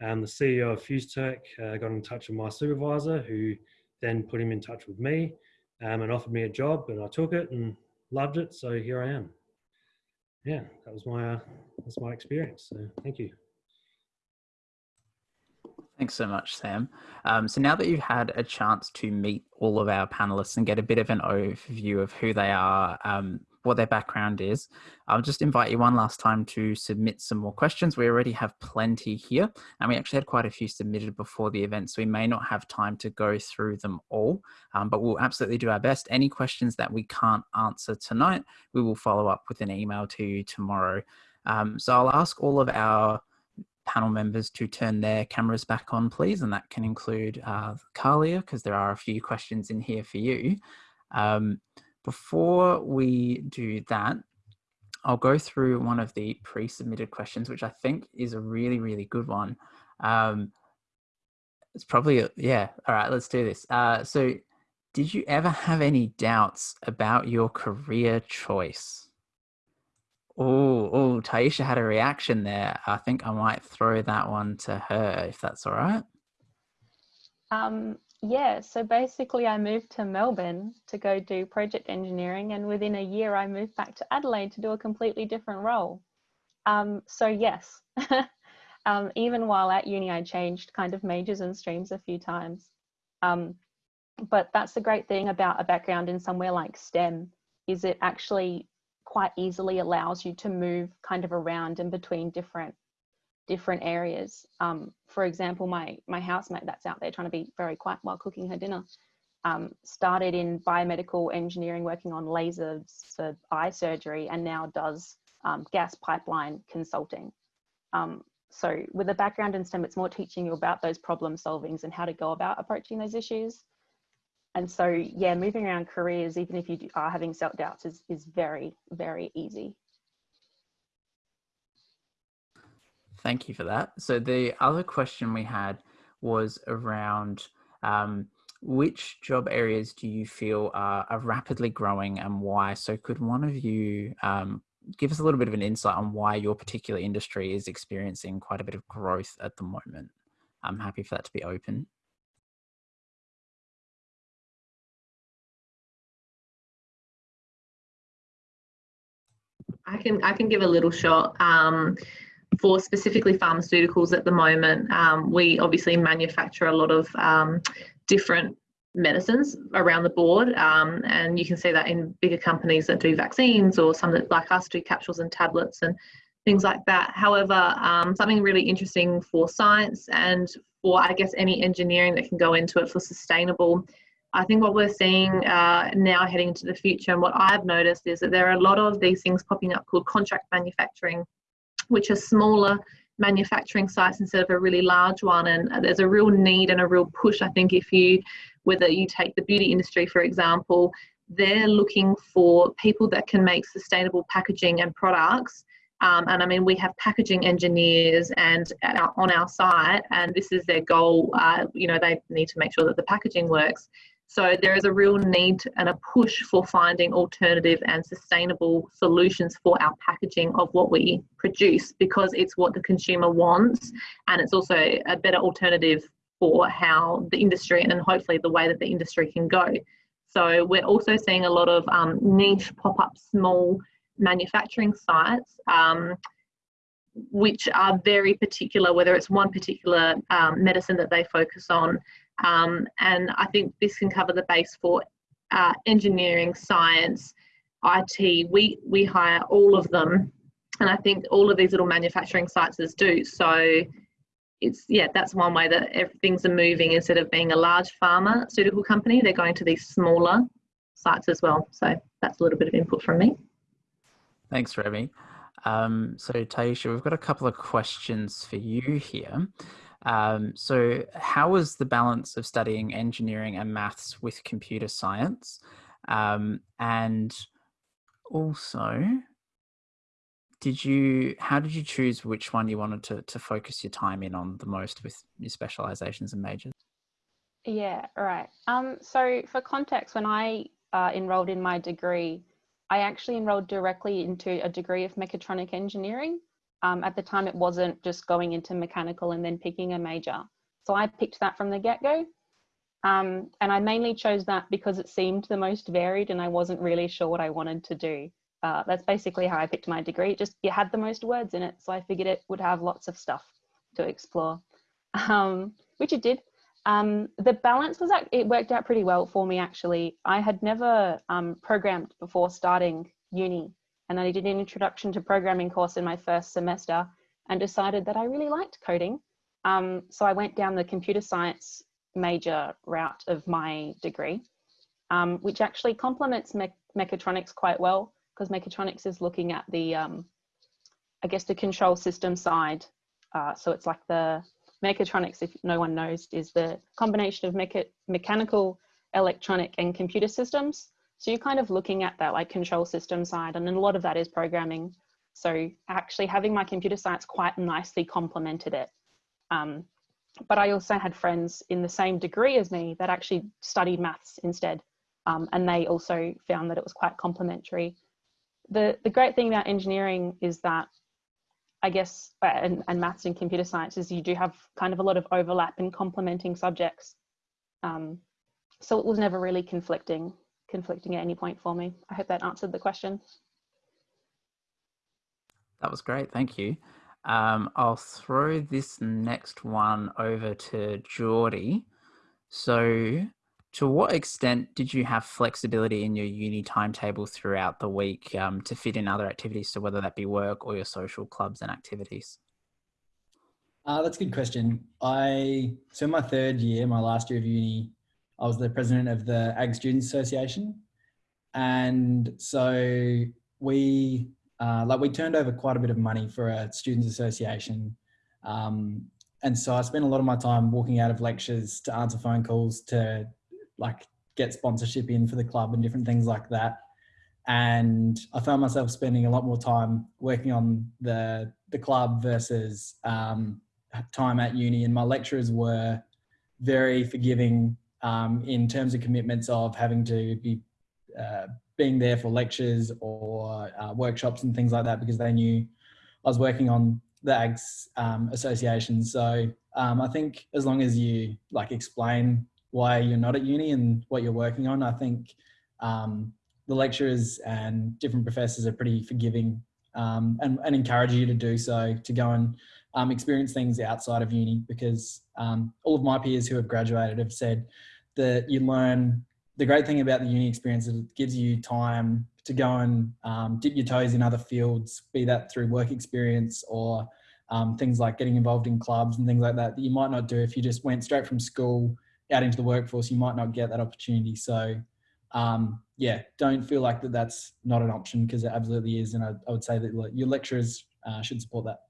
Speaker 7: um, the CEO of FuseTech uh, got in touch with my supervisor, who then put him in touch with me um, and offered me a job, and I took it and loved it. So here I am yeah, that was my uh, that's my experience. So thank you.
Speaker 2: Thanks so much, Sam. Um, so now that you've had a chance to meet all of our panelists and get a bit of an overview of who they are, um, what their background is. I'll just invite you one last time to submit some more questions. We already have plenty here, and we actually had quite a few submitted before the event, so we may not have time to go through them all, um, but we'll absolutely do our best. Any questions that we can't answer tonight, we will follow up with an email to you tomorrow. Um, so I'll ask all of our panel members to turn their cameras back on, please, and that can include uh, because there are a few questions in here for you. Um, before we do that, I'll go through one of the pre-submitted questions, which I think is a really, really good one. Um, it's probably, yeah, all right, let's do this. Uh, so did you ever have any doubts about your career choice? Oh, oh, Taisha had a reaction there. I think I might throw that one to her if that's all right.
Speaker 6: Um, yeah, so basically I moved to Melbourne to go do project engineering and within a year I moved back to Adelaide to do a completely different role. Um, so yes, um, even while at uni I changed kind of majors and streams a few times. Um, but that's the great thing about a background in somewhere like STEM is it actually quite easily allows you to move kind of around and between different different areas. Um, for example, my, my housemate that's out there trying to be very quiet while cooking her dinner um, started in biomedical engineering working on lasers for eye surgery and now does um, gas pipeline consulting. Um, so with a background in STEM, it's more teaching you about those problem solvings and how to go about approaching those issues. And so, yeah, moving around careers, even if you are having self-doubts is, is very, very easy.
Speaker 2: Thank you for that. So the other question we had was around um, which job areas do you feel are, are, rapidly growing and why? So could one of you um, give us a little bit of an insight on why your particular industry is experiencing quite a bit of growth at the moment? I'm happy for that to be open.
Speaker 4: I can I can give a little shot. Um, for specifically pharmaceuticals at the moment, um, we obviously manufacture a lot of um, different medicines around the board, um, and you can see that in bigger companies that do vaccines or some that like us do capsules and tablets and things like that. However, um, something really interesting for science and for I guess any engineering that can go into it for sustainable. I think what we're seeing uh, now heading into the future, and what I've noticed is that there are a lot of these things popping up called contract manufacturing which are smaller manufacturing sites instead of a really large one. And there's a real need and a real push, I think, if you, whether you take the beauty industry, for example, they're looking for people that can make sustainable packaging and products. Um, and I mean, we have packaging engineers and our, on our site, and this is their goal. Uh, you know, they need to make sure that the packaging works. So there is a real need and a push for finding alternative and sustainable solutions for our packaging of what we produce because it's what the consumer wants and it's also a better alternative for how the industry and hopefully the way that the industry can go. So we're also seeing a lot of um, niche pop-up small manufacturing sites um, which are very particular, whether it's one particular um, medicine that they focus on um, and I think this can cover the base for uh, engineering, science, IT. We, we hire all of them. And I think all of these little manufacturing sites do. So it's, yeah, that's one way that things are moving. Instead of being a large pharmaceutical company, they're going to these smaller sites as well. So that's a little bit of input from me.
Speaker 2: Thanks, Remy. Um, so Taisha, we've got a couple of questions for you here. Um, so how was the balance of studying engineering and maths with computer science? Um, and also, did you, how did you choose which one you wanted to, to focus your time in on the most with your specializations and majors?
Speaker 6: Yeah, right. Um, so for context, when I uh, enrolled in my degree, I actually enrolled directly into a degree of mechatronic engineering. Um, at the time, it wasn't just going into mechanical and then picking a major. So I picked that from the get-go. Um, and I mainly chose that because it seemed the most varied and I wasn't really sure what I wanted to do. Uh, that's basically how I picked my degree. It just it had the most words in it, so I figured it would have lots of stuff to explore, um, which it did. Um, the balance was it worked out pretty well for me actually. I had never um, programmed before starting uni. And I did an introduction to programming course in my first semester and decided that I really liked coding. Um, so I went down the computer science major route of my degree, um, which actually complements me mechatronics quite well because mechatronics is looking at the, um, I guess, the control system side. Uh, so it's like the mechatronics, if no one knows, is the combination of mecha mechanical, electronic and computer systems. So you're kind of looking at that like control system side and then a lot of that is programming. So actually having my computer science quite nicely complemented it. Um, but I also had friends in the same degree as me that actually studied maths instead. Um, and they also found that it was quite complementary. The, the great thing about engineering is that I guess, uh, and, and maths and computer science is you do have kind of a lot of overlap in complementing subjects. Um, so it was never really conflicting, conflicting at any point for me. I hope that answered the question.
Speaker 2: That was great, thank you. Um, I'll throw this next one over to Geordie. So to what extent did you have flexibility in your uni timetable throughout the week um, to fit in other activities, so whether that be work or your social clubs and activities?
Speaker 5: Uh, that's a good question. I so in my third year, my last year of uni, I was the president of the Ag Students Association, and so we uh, like we turned over quite a bit of money for a students association. Um, and so I spent a lot of my time walking out of lectures to answer phone calls to like get sponsorship in for the club and different things like that. And I found myself spending a lot more time working on the the club versus um, time at uni. And my lecturers were very forgiving um, in terms of commitments of having to be uh, being there for lectures or uh, workshops and things like that because they knew I was working on the AGS um, association. So um, I think as long as you like explain why you're not at uni and what you're working on, I think um, the lecturers and different professors are pretty forgiving um, and, and, encourage you to do so, to go and um, experience things outside of uni because um, all of my peers who have graduated have said that you learn the great thing about the uni experience is it gives you time to go and um, dip your toes in other fields, be that through work experience or um, things like getting involved in clubs and things like that that you might not do if you just went straight from school out into the workforce. You might not get that opportunity. So um, yeah, don't feel like that that's not an option because it absolutely is. And I, I would say that your lecturers uh, should support that.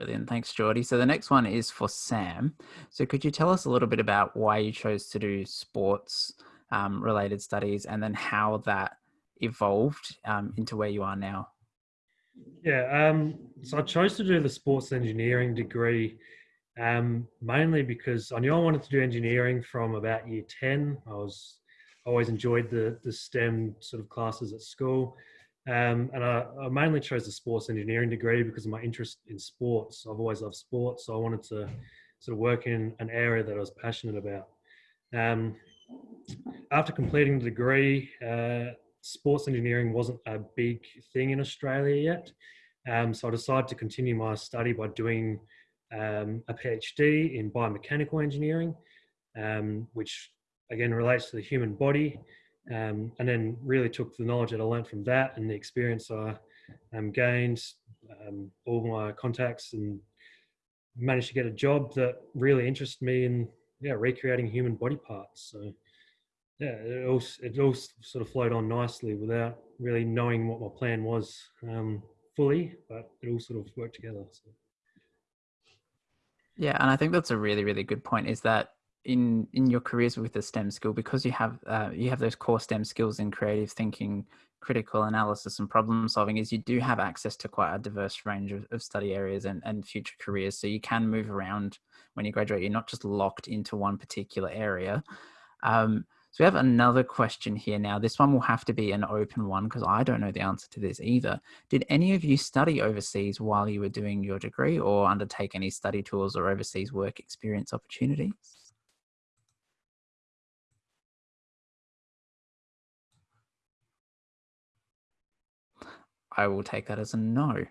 Speaker 2: Brilliant. Thanks, Geordie. So the next one is for Sam. So could you tell us a little bit about why you chose to do sports um, related studies and then how that evolved um, into where you are now?
Speaker 7: Yeah, um, so I chose to do the sports engineering degree um, mainly because I knew I wanted to do engineering from about year 10. I was always enjoyed the, the STEM sort of classes at school. Um, and I, I, mainly chose the sports engineering degree because of my interest in sports. I've always loved sports, so I wanted to sort of work in an area that I was passionate about. Um, after completing the degree, uh, sports engineering wasn't a big thing in Australia yet. Um, so I decided to continue my study by doing um, a PhD in biomechanical engineering, um, which again relates to the human body um, and then really took the knowledge that I learned from that and the experience I um, gained, um, all my contacts, and managed to get a job that really interested me in yeah recreating human body parts. So yeah, it all it all sort of flowed on nicely without really knowing what my plan was um, fully, but it all sort of worked together. So.
Speaker 2: Yeah, and I think that's a really really good point. Is that in in your careers with the STEM skill because you have uh, you have those core STEM skills in creative thinking, critical analysis, and problem solving. Is you do have access to quite a diverse range of, of study areas and and future careers, so you can move around when you graduate. You're not just locked into one particular area. Um, so we have another question here now. This one will have to be an open one because I don't know the answer to this either. Did any of you study overseas while you were doing your degree or undertake any study tours or overseas work experience opportunities? I will take that as a no.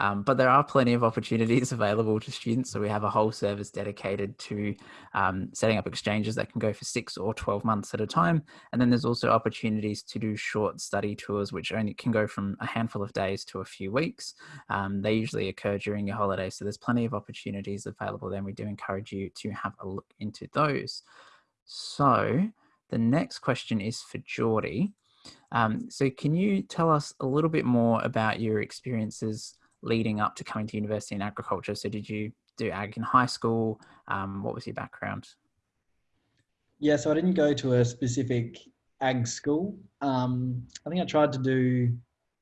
Speaker 2: Um, but there are plenty of opportunities available to students. So we have a whole service dedicated to um, setting up exchanges that can go for six or 12 months at a time. And then there's also opportunities to do short study tours, which only can go from a handful of days to a few weeks. Um, they usually occur during your holiday. So there's plenty of opportunities available then. We do encourage you to have a look into those. So the next question is for Geordie. Um, so can you tell us a little bit more about your experiences leading up to coming to university in agriculture? So did you do ag in high school? Um, what was your background?
Speaker 5: Yeah, so I didn't go to a specific ag school. Um, I think I tried to do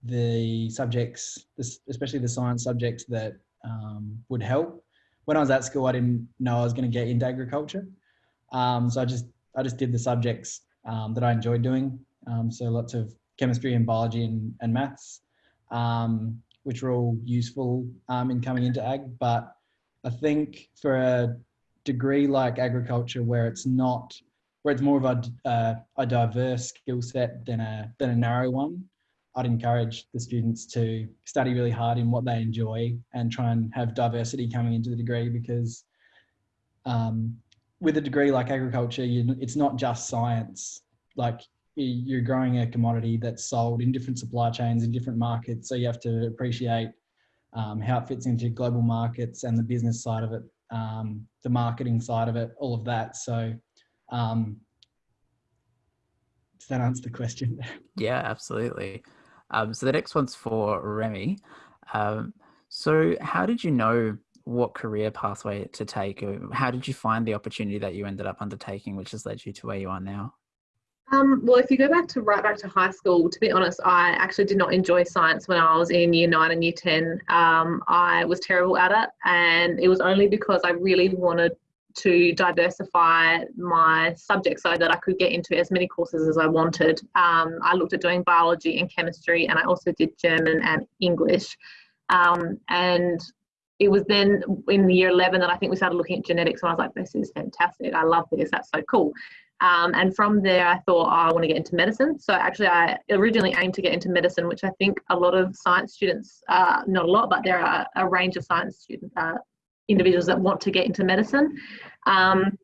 Speaker 5: the subjects, especially the science subjects that um, would help. When I was at school, I didn't know I was going to get into agriculture, um, so I just I just did the subjects um, that I enjoyed doing. Um, so lots of chemistry and biology and, and maths, um, which were all useful um, in coming into ag. But I think for a degree like agriculture, where it's not, where it's more of a, uh, a diverse skill set than a than a narrow one, I'd encourage the students to study really hard in what they enjoy and try and have diversity coming into the degree because um, with a degree like agriculture, you, it's not just science. Like you're growing a commodity that's sold in different supply chains in different markets. So you have to appreciate um, how it fits into global markets and the business side of it, um, the marketing side of it, all of that. So um, does that answer the question?
Speaker 2: Yeah, absolutely. Um, so the next one's for Remy. Um, so how did you know what career pathway to take? How did you find the opportunity that you ended up undertaking, which has led you to where you are now?
Speaker 4: Um, well, if you go back to right back to high school, to be honest, I actually did not enjoy science when I was in year nine and year 10. Um, I was terrible at it, and it was only because I really wanted to diversify my subject so that I could get into as many courses as I wanted. Um, I looked at doing biology and chemistry, and I also did German and English. Um, and it was then in year 11 that I think we started looking at genetics, and I was like, this is fantastic. I love this. That's so cool. Um, and from there, I thought, oh, I want to get into medicine. So actually, I originally aimed to get into medicine, which I think a lot of science students, uh, not a lot, but there are a range of science student uh, individuals that want to get into medicine. Um,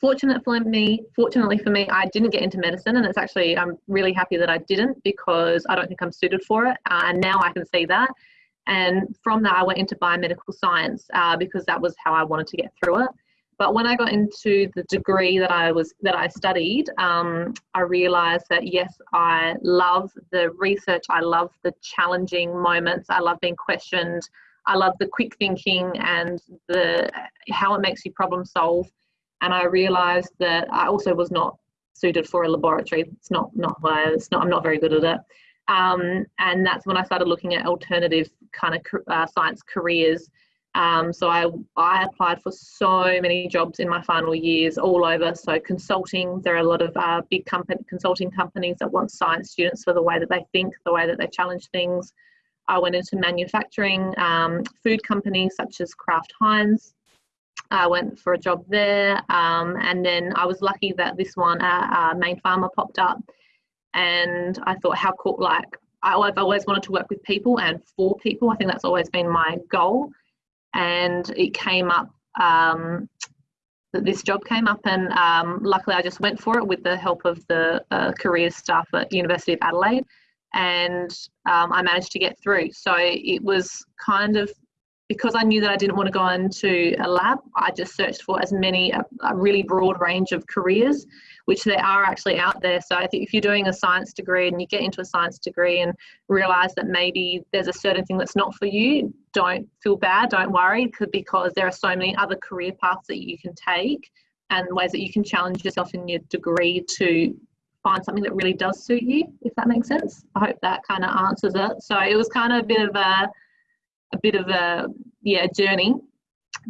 Speaker 4: fortunate for me, fortunately for me, I didn't get into medicine, and it's actually I'm really happy that I didn't because I don't think I'm suited for it, uh, and now I can see that. And from that, I went into biomedical science uh, because that was how I wanted to get through it. But when I got into the degree that I was that I studied, um, I realised that yes, I love the research. I love the challenging moments. I love being questioned. I love the quick thinking and the how it makes you problem solve. And I realised that I also was not suited for a laboratory. It's not not why it's not. I'm not very good at it. Um, and that's when I started looking at alternative kind of uh, science careers um, so I, I applied for so many jobs in my final years all over. So consulting, there are a lot of uh, big company, consulting companies that want science students for the way that they think, the way that they challenge things. I went into manufacturing, um, food companies such as Kraft Heinz. I went for a job there, um, and then I was lucky that this one, uh, uh, Mayne Pharma, popped up, and I thought, how cool! Like I've always wanted to work with people and for people. I think that's always been my goal and it came up um, that this job came up and um, luckily I just went for it with the help of the uh, career staff at University of Adelaide and um, I managed to get through. So it was kind of because I knew that I didn't want to go into a lab, I just searched for as many, a, a, really broad range of careers, which there are actually out there. So I think if you're doing a science degree and you get into a science degree and realize that maybe there's a certain thing that's not for you, don't feel bad, don't worry, because there are so many other career paths that you can take and ways that you can challenge yourself in your degree to find something that really does suit you, if that makes sense. I hope that kind of answers it. So it was kind of a bit of a a bit of a yeah journey,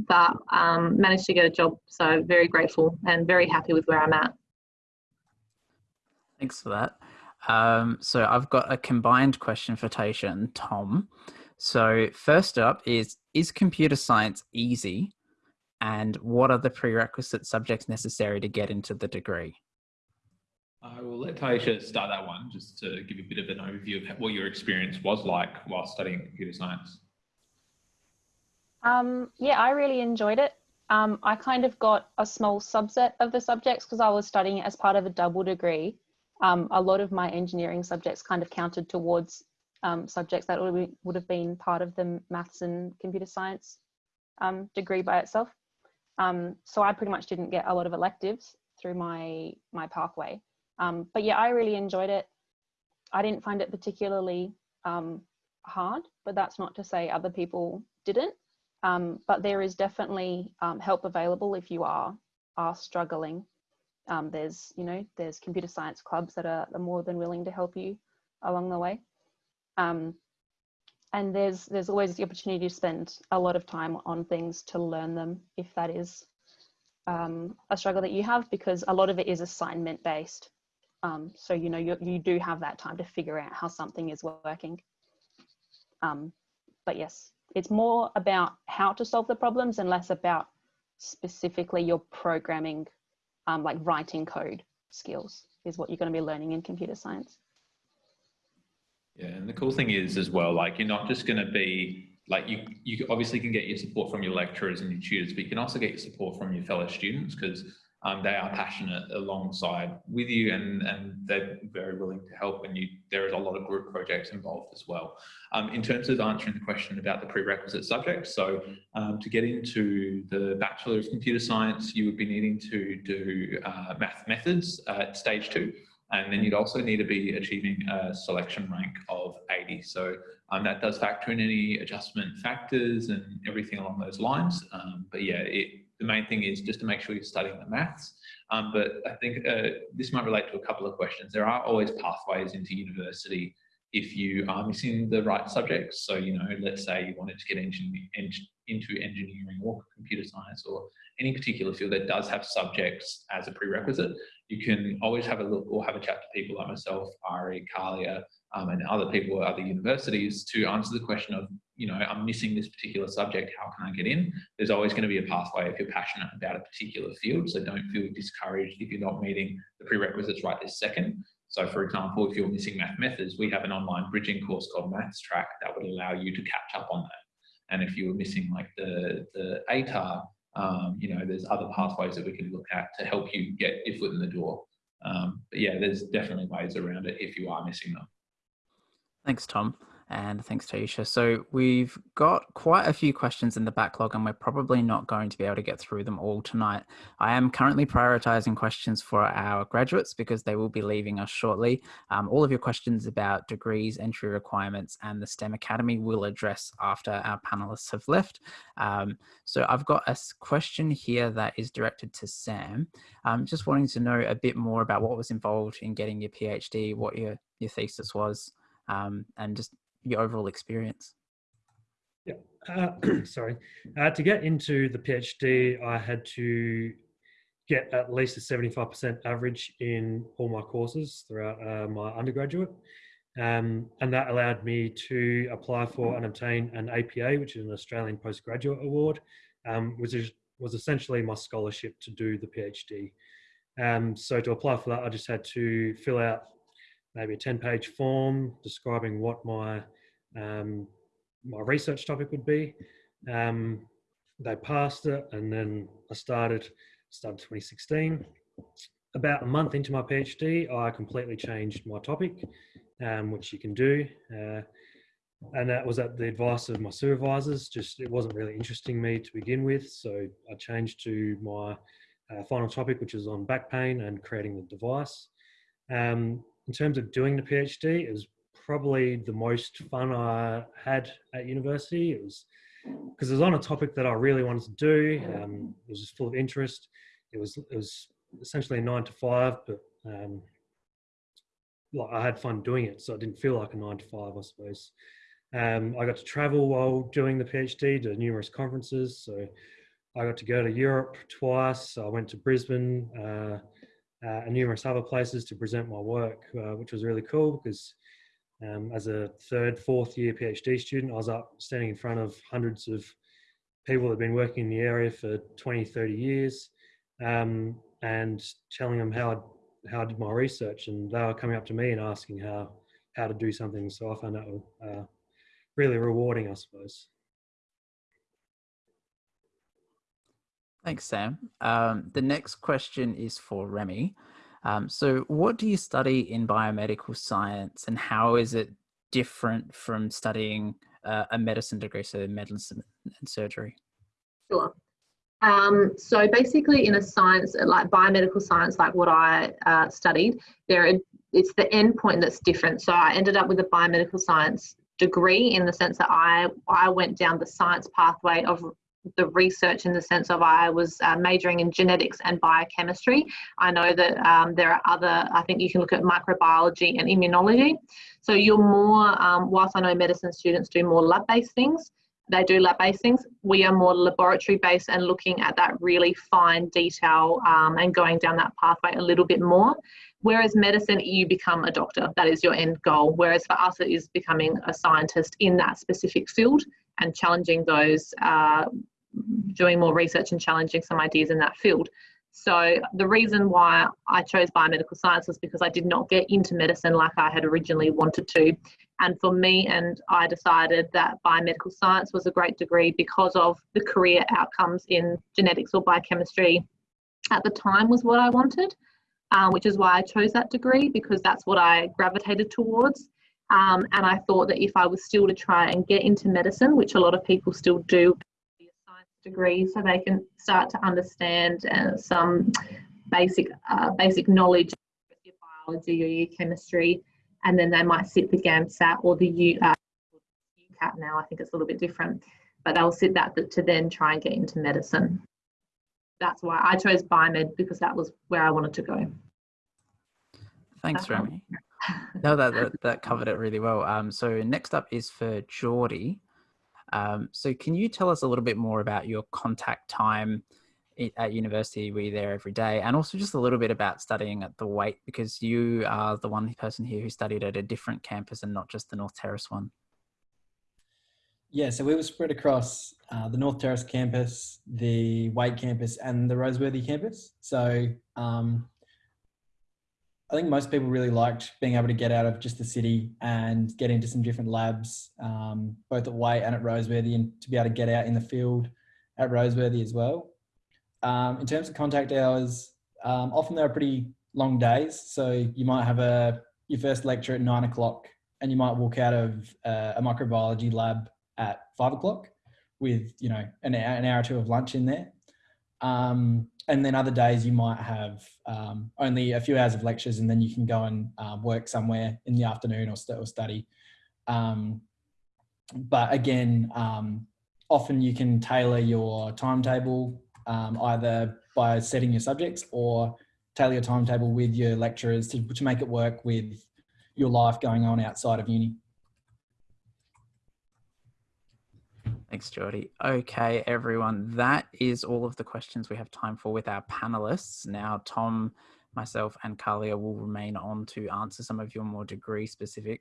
Speaker 4: but um, managed to get a job. So very grateful and very happy with where I'm at.
Speaker 2: Thanks for that. Um, so I've got a combined question for Tasha and Tom. So first up is, is computer science easy? And what are the prerequisite subjects necessary to get into the degree?
Speaker 1: I will let Taisha start that one just to give a bit of an overview of what your experience was like while studying computer science.
Speaker 6: Um, yeah, I really enjoyed it. Um, I kind of got a small subset of the subjects because I was studying as part of a double degree. Um, a lot of my engineering subjects kind of counted towards um, subjects that would, have been part of the maths and computer science um, degree by itself. Um, so I pretty much didn't get a lot of electives through my my pathway. Um, but yeah, I really enjoyed it. I didn't find it particularly hard, but that's not to say other people didn't. Um, but there is definitely um, help available if you are are struggling. Um, there's you know there's computer science clubs that are, are more than willing to help you along the way. Um, and there's there's always the opportunity to spend a lot of time on things to learn them if that is um, a struggle that you have because a lot of it is assignment based um, so you know you, you do have that time to figure out how something is working but yes it's more about how to solve the problems and less about specifically your programming um, like writing code skills is what you're going to be learning in computer science.
Speaker 1: Yeah, and the cool thing is as well, like you're not just going to be like you, you obviously can get your support from your lecturers and your tutors, but you can also get your support from your fellow students because um, they are passionate alongside with you and, and they're very willing to help and you there is a lot of group projects involved as well. Um, in terms of answering the question about the prerequisite subjects, so um, to get into the Bachelor of Computer Science, you would be needing to do uh, math methods at stage two. And then you'd also need to be achieving a selection rank of 80. So um, that does factor in any adjustment factors and everything along those lines. Um, but yeah, it, the main thing is just to make sure you're studying the maths. Um, but I think uh, this might relate to a couple of questions. There are always pathways into university if you are missing the right subjects. So, you know, let's say you wanted to get into engineering or computer science or any particular field that does have subjects as a prerequisite, you can always have a look or have a chat to people like myself, Ari, Kalia, um, and other people at other universities to answer the question of, you know, I'm missing this particular subject, how can I get in? There's always going to be a pathway if you're passionate about a particular field, so don't feel discouraged if you're not meeting the prerequisites right this second. So for example, if you're missing math methods, we have an online bridging course called Maths Track that would allow you to catch up on that. And if you were missing like the, the ATAR um, you know, there's other pathways that we can look at to help you get your foot in the door. Um, but yeah, there's definitely ways around it if you are missing them.
Speaker 2: Thanks, Tom. And thanks, Taisha. So we've got quite a few questions in the backlog and we're probably not going to be able to get through them all tonight. I am currently prioritizing questions for our graduates because they will be leaving us shortly. Um, all of your questions about degrees, entry requirements and the STEM Academy will address after our panelists have left. Um, so I've got a question here that is directed to Sam. Um, just wanting to know a bit more about what was involved in getting your PhD, what your, your thesis was, um, and just your overall experience?
Speaker 7: Yeah, uh, sorry. Uh, to get into the PhD, I had to get at least a 75% average in all my courses throughout uh, my undergraduate. Um, and that allowed me to apply for and obtain an APA, which is an Australian Postgraduate Award, um, which is, was essentially my scholarship to do the PhD. Um, so to apply for that, I just had to fill out maybe a 10 page form describing what my um, my research topic would be. Um, they passed it and then I started, started 2016. About a month into my PhD, I completely changed my topic, um, which you can do. Uh, and that was at the advice of my supervisors. Just it wasn't really interesting me to begin with, so I changed to my uh, final topic, which is on back pain and creating the device. Um, in terms of doing the PhD, it was probably the most fun I had at university. It was because it was on a topic that I really wanted to do. Um, it was just full of interest. It was it was essentially a nine to five, but um, like I had fun doing it, so it didn't feel like a nine to five, I suppose. Um, I got to travel while doing the PhD to numerous conferences. So I got to go to Europe twice. I went to Brisbane. Uh, uh, and numerous other places to present my work, uh, which was really cool because um, as a third, fourth year PhD student, I was up standing in front of hundreds of people that had been working in the area for 20, 30 years um, and telling them how I, how I did my research. And they were coming up to me and asking how, how to do something. So I found that uh, really rewarding, I suppose.
Speaker 2: Thanks, Sam. Um, the next question is for Remy. Um, so, what do you study in biomedical science, and how is it different from studying uh, a medicine degree, so medicine and surgery?
Speaker 4: Sure. Um, so basically, in a science like biomedical science, like what I uh, studied, there it's the end point that's different. So I ended up with a biomedical science degree in the sense that I I went down the science pathway of the research in the sense of I was uh, majoring in genetics and biochemistry. I know that um, there are other, I think you can look at microbiology and immunology. So you're more, um, whilst I know medicine students do more lab based things, they do lab based things, we are more laboratory based and looking at that really fine detail um, and going down that pathway a little bit more. Whereas medicine, you become a doctor, that is your end goal. Whereas for us, it is becoming a scientist in that specific field and challenging those, uh, doing more research and challenging some ideas in that field. So the reason why I chose biomedical science was because I did not get into medicine like I had originally wanted to. And for me, and I decided that biomedical science was a great degree because of the career outcomes in genetics or biochemistry at the time was what I wanted, uh, which is why I chose that degree because that's what I gravitated towards. Um, and I thought that if I was still to try and get into medicine, which a lot of people still do, degree, so they can start to understand uh, some basic uh, basic knowledge of your biology or your chemistry, and then they might sit the GAMSAT or the U, uh, UCAT now. I think it's a little bit different, but they'll sit that to then try and get into medicine. That's why I chose biomed because that was where I wanted to go.
Speaker 2: Thanks, Remy. no, that, that, that covered it really well. Um, so next up is for Geordie. Um, so can you tell us a little bit more about your contact time at university? Were you there every day? And also just a little bit about studying at the Waite because you are the one person here who studied at a different campus and not just the North Terrace one.
Speaker 5: Yeah, so we were spread across uh, the North Terrace campus, the Waite campus, and the Roseworthy campus. So um, I think most people really liked being able to get out of just the city and get into some different labs, um, both at Waite and at Roseworthy, and to be able to get out in the field at Roseworthy as well. Um, in terms of contact hours, um, often they're pretty long days. So you might have a your first lecture at nine o'clock, and you might walk out of uh, a microbiology lab at five o'clock with you know an hour, an hour or two of lunch in there. Um, and then other days you might have um, only a few hours of lectures and then you can go and uh, work somewhere in the afternoon or, st or study. Um, but again, um, often you can tailor your timetable um, either by setting your subjects or tailor your timetable with your lecturers to, to make it work with your life going on outside of uni.
Speaker 2: Thanks, Geordie. Okay, everyone, that is all of the questions we have time for with our panelists. Now, Tom, myself, and Kalia will remain on to answer some of your more degree specific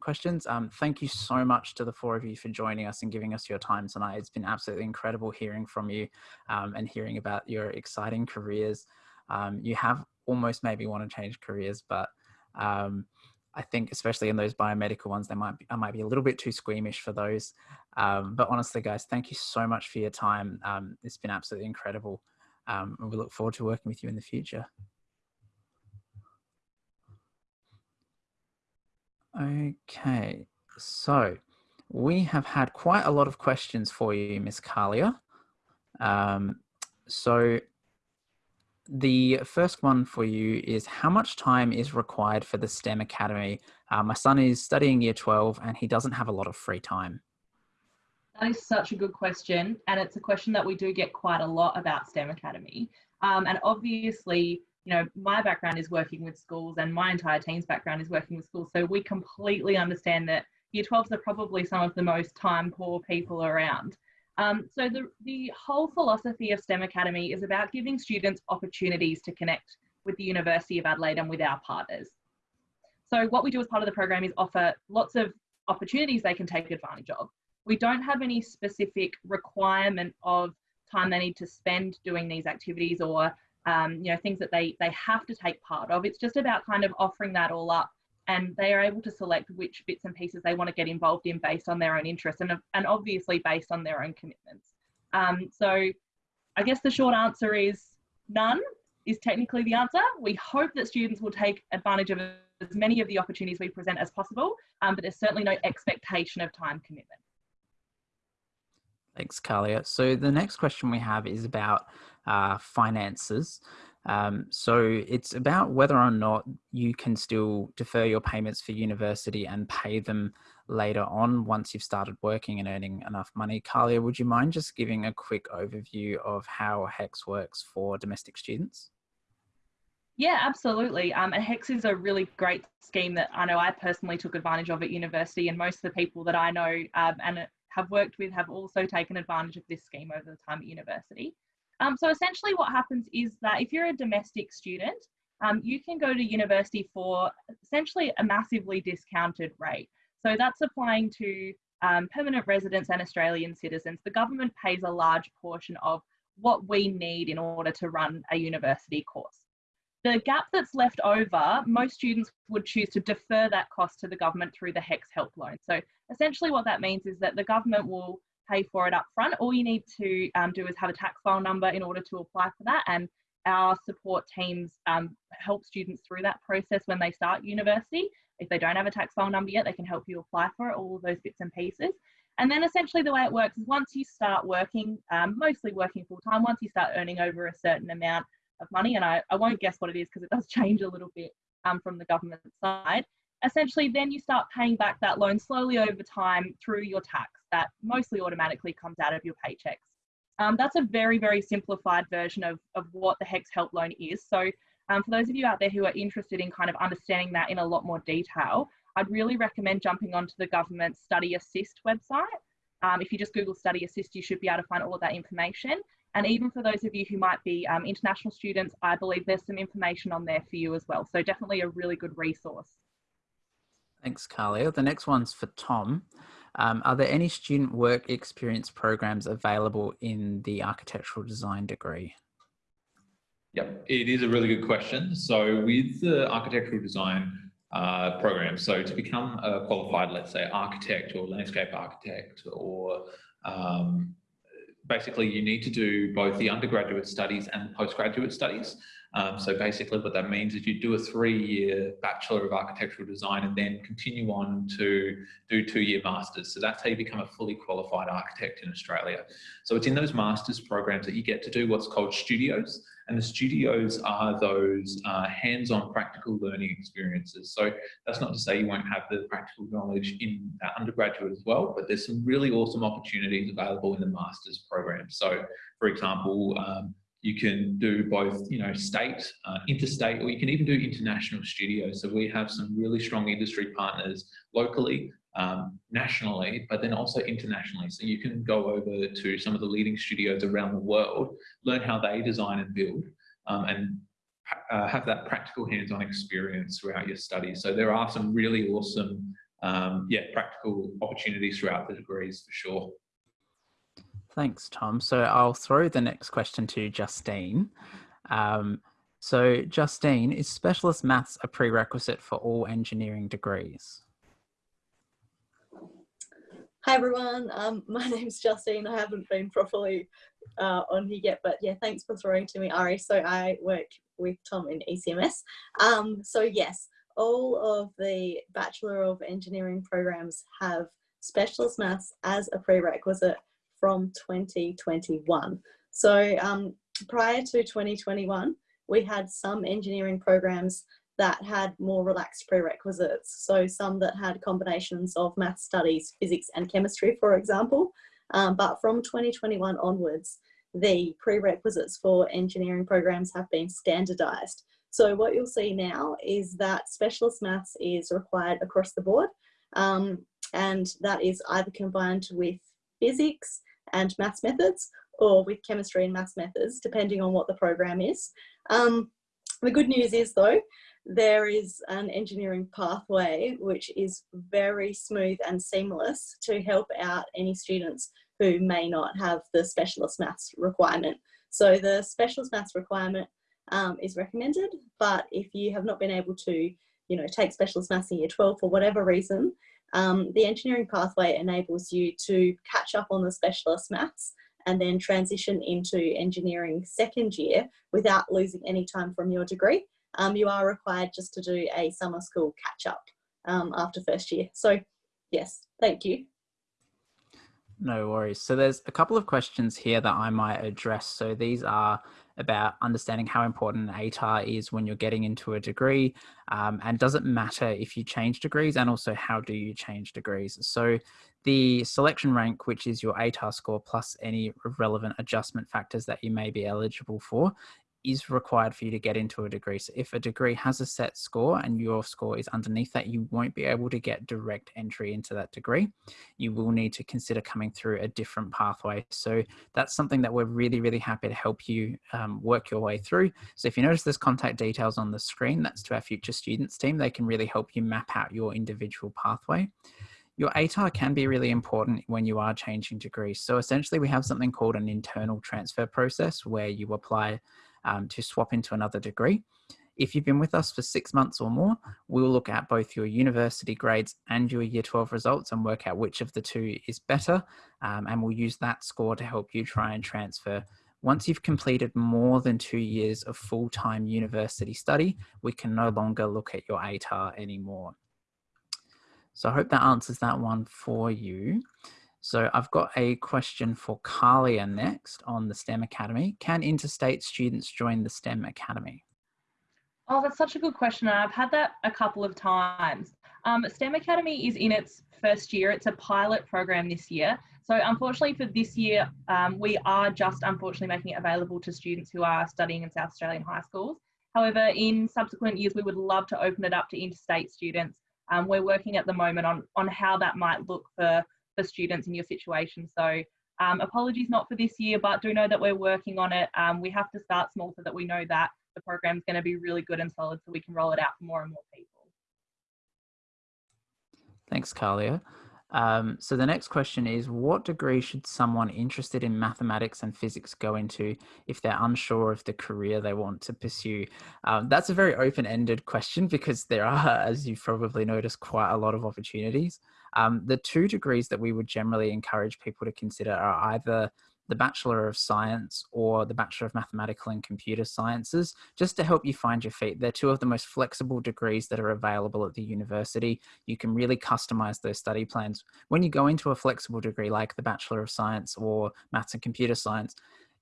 Speaker 2: questions. Um, thank you so much to the four of you for joining us and giving us your time tonight. It's been absolutely incredible hearing from you um, and hearing about your exciting careers. Um, you have almost maybe want to change careers, but um, I think especially in those biomedical ones, they might be, I might be a little bit too squeamish for those. Um, but honestly, guys, thank you so much for your time. Um, it's been absolutely incredible. Um, and we look forward to working with you in the future. Okay, so we have had quite a lot of questions for you, Miss Kalia. Um, so the first one for you is how much time is required for the STEM Academy? Uh, my son is studying year 12 and he doesn't have a lot of free time.
Speaker 3: That is such a good question. And it's a question that we do get quite a lot about STEM Academy. Um, and obviously, you know, my background is working with schools and my entire team's background is working with schools. So we completely understand that year 12s are probably some of the most time poor people around. Um, so the, the whole philosophy of STEM Academy is about giving students opportunities to connect with the University of Adelaide and with our partners. So what we do as part of the program is offer lots of opportunities they can take advantage of. We don't have any specific requirement of time they need to spend doing these activities or um, you know things that they they have to take part of. It's just about kind of offering that all up and they are able to select which bits and pieces they want to get involved in based on their own interests and, and obviously based on their own commitments. Um, so I guess the short answer is none is technically the answer. We hope that students will take advantage of as many of the opportunities we present as possible, um, but there's certainly no expectation of time commitment.
Speaker 2: Thanks, Kalia. So the next question we have is about uh, finances. Um, so it's about whether or not you can still defer your payments for university and pay them later on once you've started working and earning enough money. Kalia, would you mind just giving a quick overview of how HECS works for domestic students?
Speaker 3: Yeah, absolutely. Um, and HECS is a really great scheme that I know I personally took advantage of at university, and most of the people that I know um, and have worked with have also taken advantage of this scheme over the time at university. Um, so essentially what happens is that if you're a domestic student, um, you can go to university for essentially a massively discounted rate. So that's applying to um, permanent residents and Australian citizens. The government pays a large portion of what we need in order to run a university course. The gap that's left over, most students would choose to defer that cost to the government through the HECS help loan. So essentially what that means is that the government will pay for it up front. All you need to um, do is have a tax file number in order to apply for that. And our support teams um, help students through that process when they start university. If they don't have a tax file number yet, they can help you apply for it, all of those bits and pieces. And then essentially the way it works is once you start working, um, mostly working full time, once you start earning over a certain amount of money, and I, I won't guess what it is because it does change a little bit um, from the government side, essentially then you start paying back that loan slowly over time through your tax that mostly automatically comes out of your paychecks. Um, that's a very, very simplified version of, of what the HECS Help Loan is. So um, for those of you out there who are interested in kind of understanding that in a lot more detail, I'd really recommend jumping onto the government Study Assist website. Um, if you just Google Study Assist, you should be able to find all of that information. And even for those of you who might be um, international students, I believe there's some information on there for you as well. So definitely a really good resource.
Speaker 2: Thanks, Kalia. The next one's for Tom. Um, are there any student work experience programs available in the architectural design degree?
Speaker 1: Yep, it is a really good question. So with the architectural design uh, program, so to become a qualified, let's say, architect or landscape architect or um, basically you need to do both the undergraduate studies and the postgraduate studies. Um, so basically what that means is you do a three-year Bachelor of Architectural Design and then continue on to do two-year Masters. So that's how you become a fully qualified architect in Australia. So it's in those Masters programs that you get to do what's called studios. And the studios are those uh, hands-on practical learning experiences. So that's not to say you won't have the practical knowledge in undergraduate as well, but there's some really awesome opportunities available in the Masters program. So for example, um, you can do both, you know, state, uh, interstate, or you can even do international studios. So we have some really strong industry partners locally, um, nationally, but then also internationally. So you can go over to some of the leading studios around the world, learn how they design and build, um, and uh, have that practical hands-on experience throughout your studies. So there are some really awesome, um, yeah, practical opportunities throughout the degrees for sure.
Speaker 2: Thanks, Tom. So I'll throw the next question to Justine. Um, so Justine, is specialist maths a prerequisite for all engineering degrees?
Speaker 8: Hi everyone, um, my name's Justine. I haven't been properly uh, on here yet, but yeah, thanks for throwing to me, Ari. So I work with Tom in ECMS. Um, so yes, all of the Bachelor of Engineering programs have specialist maths as a prerequisite from 2021. So um, prior to 2021, we had some engineering programs that had more relaxed prerequisites. So some that had combinations of math studies, physics and chemistry, for example. Um, but from 2021 onwards, the prerequisites for engineering programs have been standardized. So what you'll see now is that specialist maths is required across the board. Um, and that is either combined with physics, and maths methods or with chemistry and maths methods, depending on what the program is. Um, the good news is though, there is an engineering pathway which is very smooth and seamless to help out any students who may not have the specialist maths requirement. So the specialist maths requirement um, is recommended, but if you have not been able to, you know, take specialist maths in year 12 for whatever reason, um, the engineering pathway enables you to catch up on the specialist maths and then transition into engineering second year without losing any time from your degree, um, you are required just to do a summer school catch up um, after first year. So yes, thank you.
Speaker 2: No worries. So there's a couple of questions here that I might address. So these are about understanding how important an ATAR is when you're getting into a degree, um, and does it matter if you change degrees, and also how do you change degrees? So the selection rank, which is your ATAR score plus any relevant adjustment factors that you may be eligible for, is required for you to get into a degree. So if a degree has a set score and your score is underneath that, you won't be able to get direct entry into that degree. You will need to consider coming through a different pathway. So that's something that we're really, really happy to help you um, work your way through. So if you notice there's contact details on the screen, that's to our future students team. They can really help you map out your individual pathway. Your ATAR can be really important when you are changing degrees. So essentially we have something called an internal transfer process where you apply um, to swap into another degree. If you've been with us for six months or more, we'll look at both your university grades and your year 12 results and work out which of the two is better. Um, and we'll use that score to help you try and transfer. Once you've completed more than two years of full-time university study, we can no longer look at your ATAR anymore. So I hope that answers that one for you. So I've got a question for Kalia next on the STEM Academy. Can interstate students join the STEM Academy?
Speaker 3: Oh, that's such a good question. I've had that a couple of times. Um, STEM Academy is in its first year. It's a pilot program this year. So unfortunately for this year, um, we are just unfortunately making it available to students who are studying in South Australian high schools. However, in subsequent years, we would love to open it up to interstate students. Um, we're working at the moment on, on how that might look for for students in your situation. So um, apologies not for this year, but do know that we're working on it. Um, we have to start small so that we know that the program is going to be really good and solid so we can roll it out for more and more people.
Speaker 2: Thanks, Kalia. Um, so the next question is, what degree should someone interested in mathematics and physics go into if they're unsure of the career they want to pursue? Um, that's a very open-ended question because there are, as you've probably noticed, quite a lot of opportunities. Um, the two degrees that we would generally encourage people to consider are either the Bachelor of Science or the Bachelor of Mathematical and Computer Sciences, just to help you find your feet. They're two of the most flexible degrees that are available at the university. You can really customize those study plans. When you go into a flexible degree like the Bachelor of Science or Maths and Computer Science,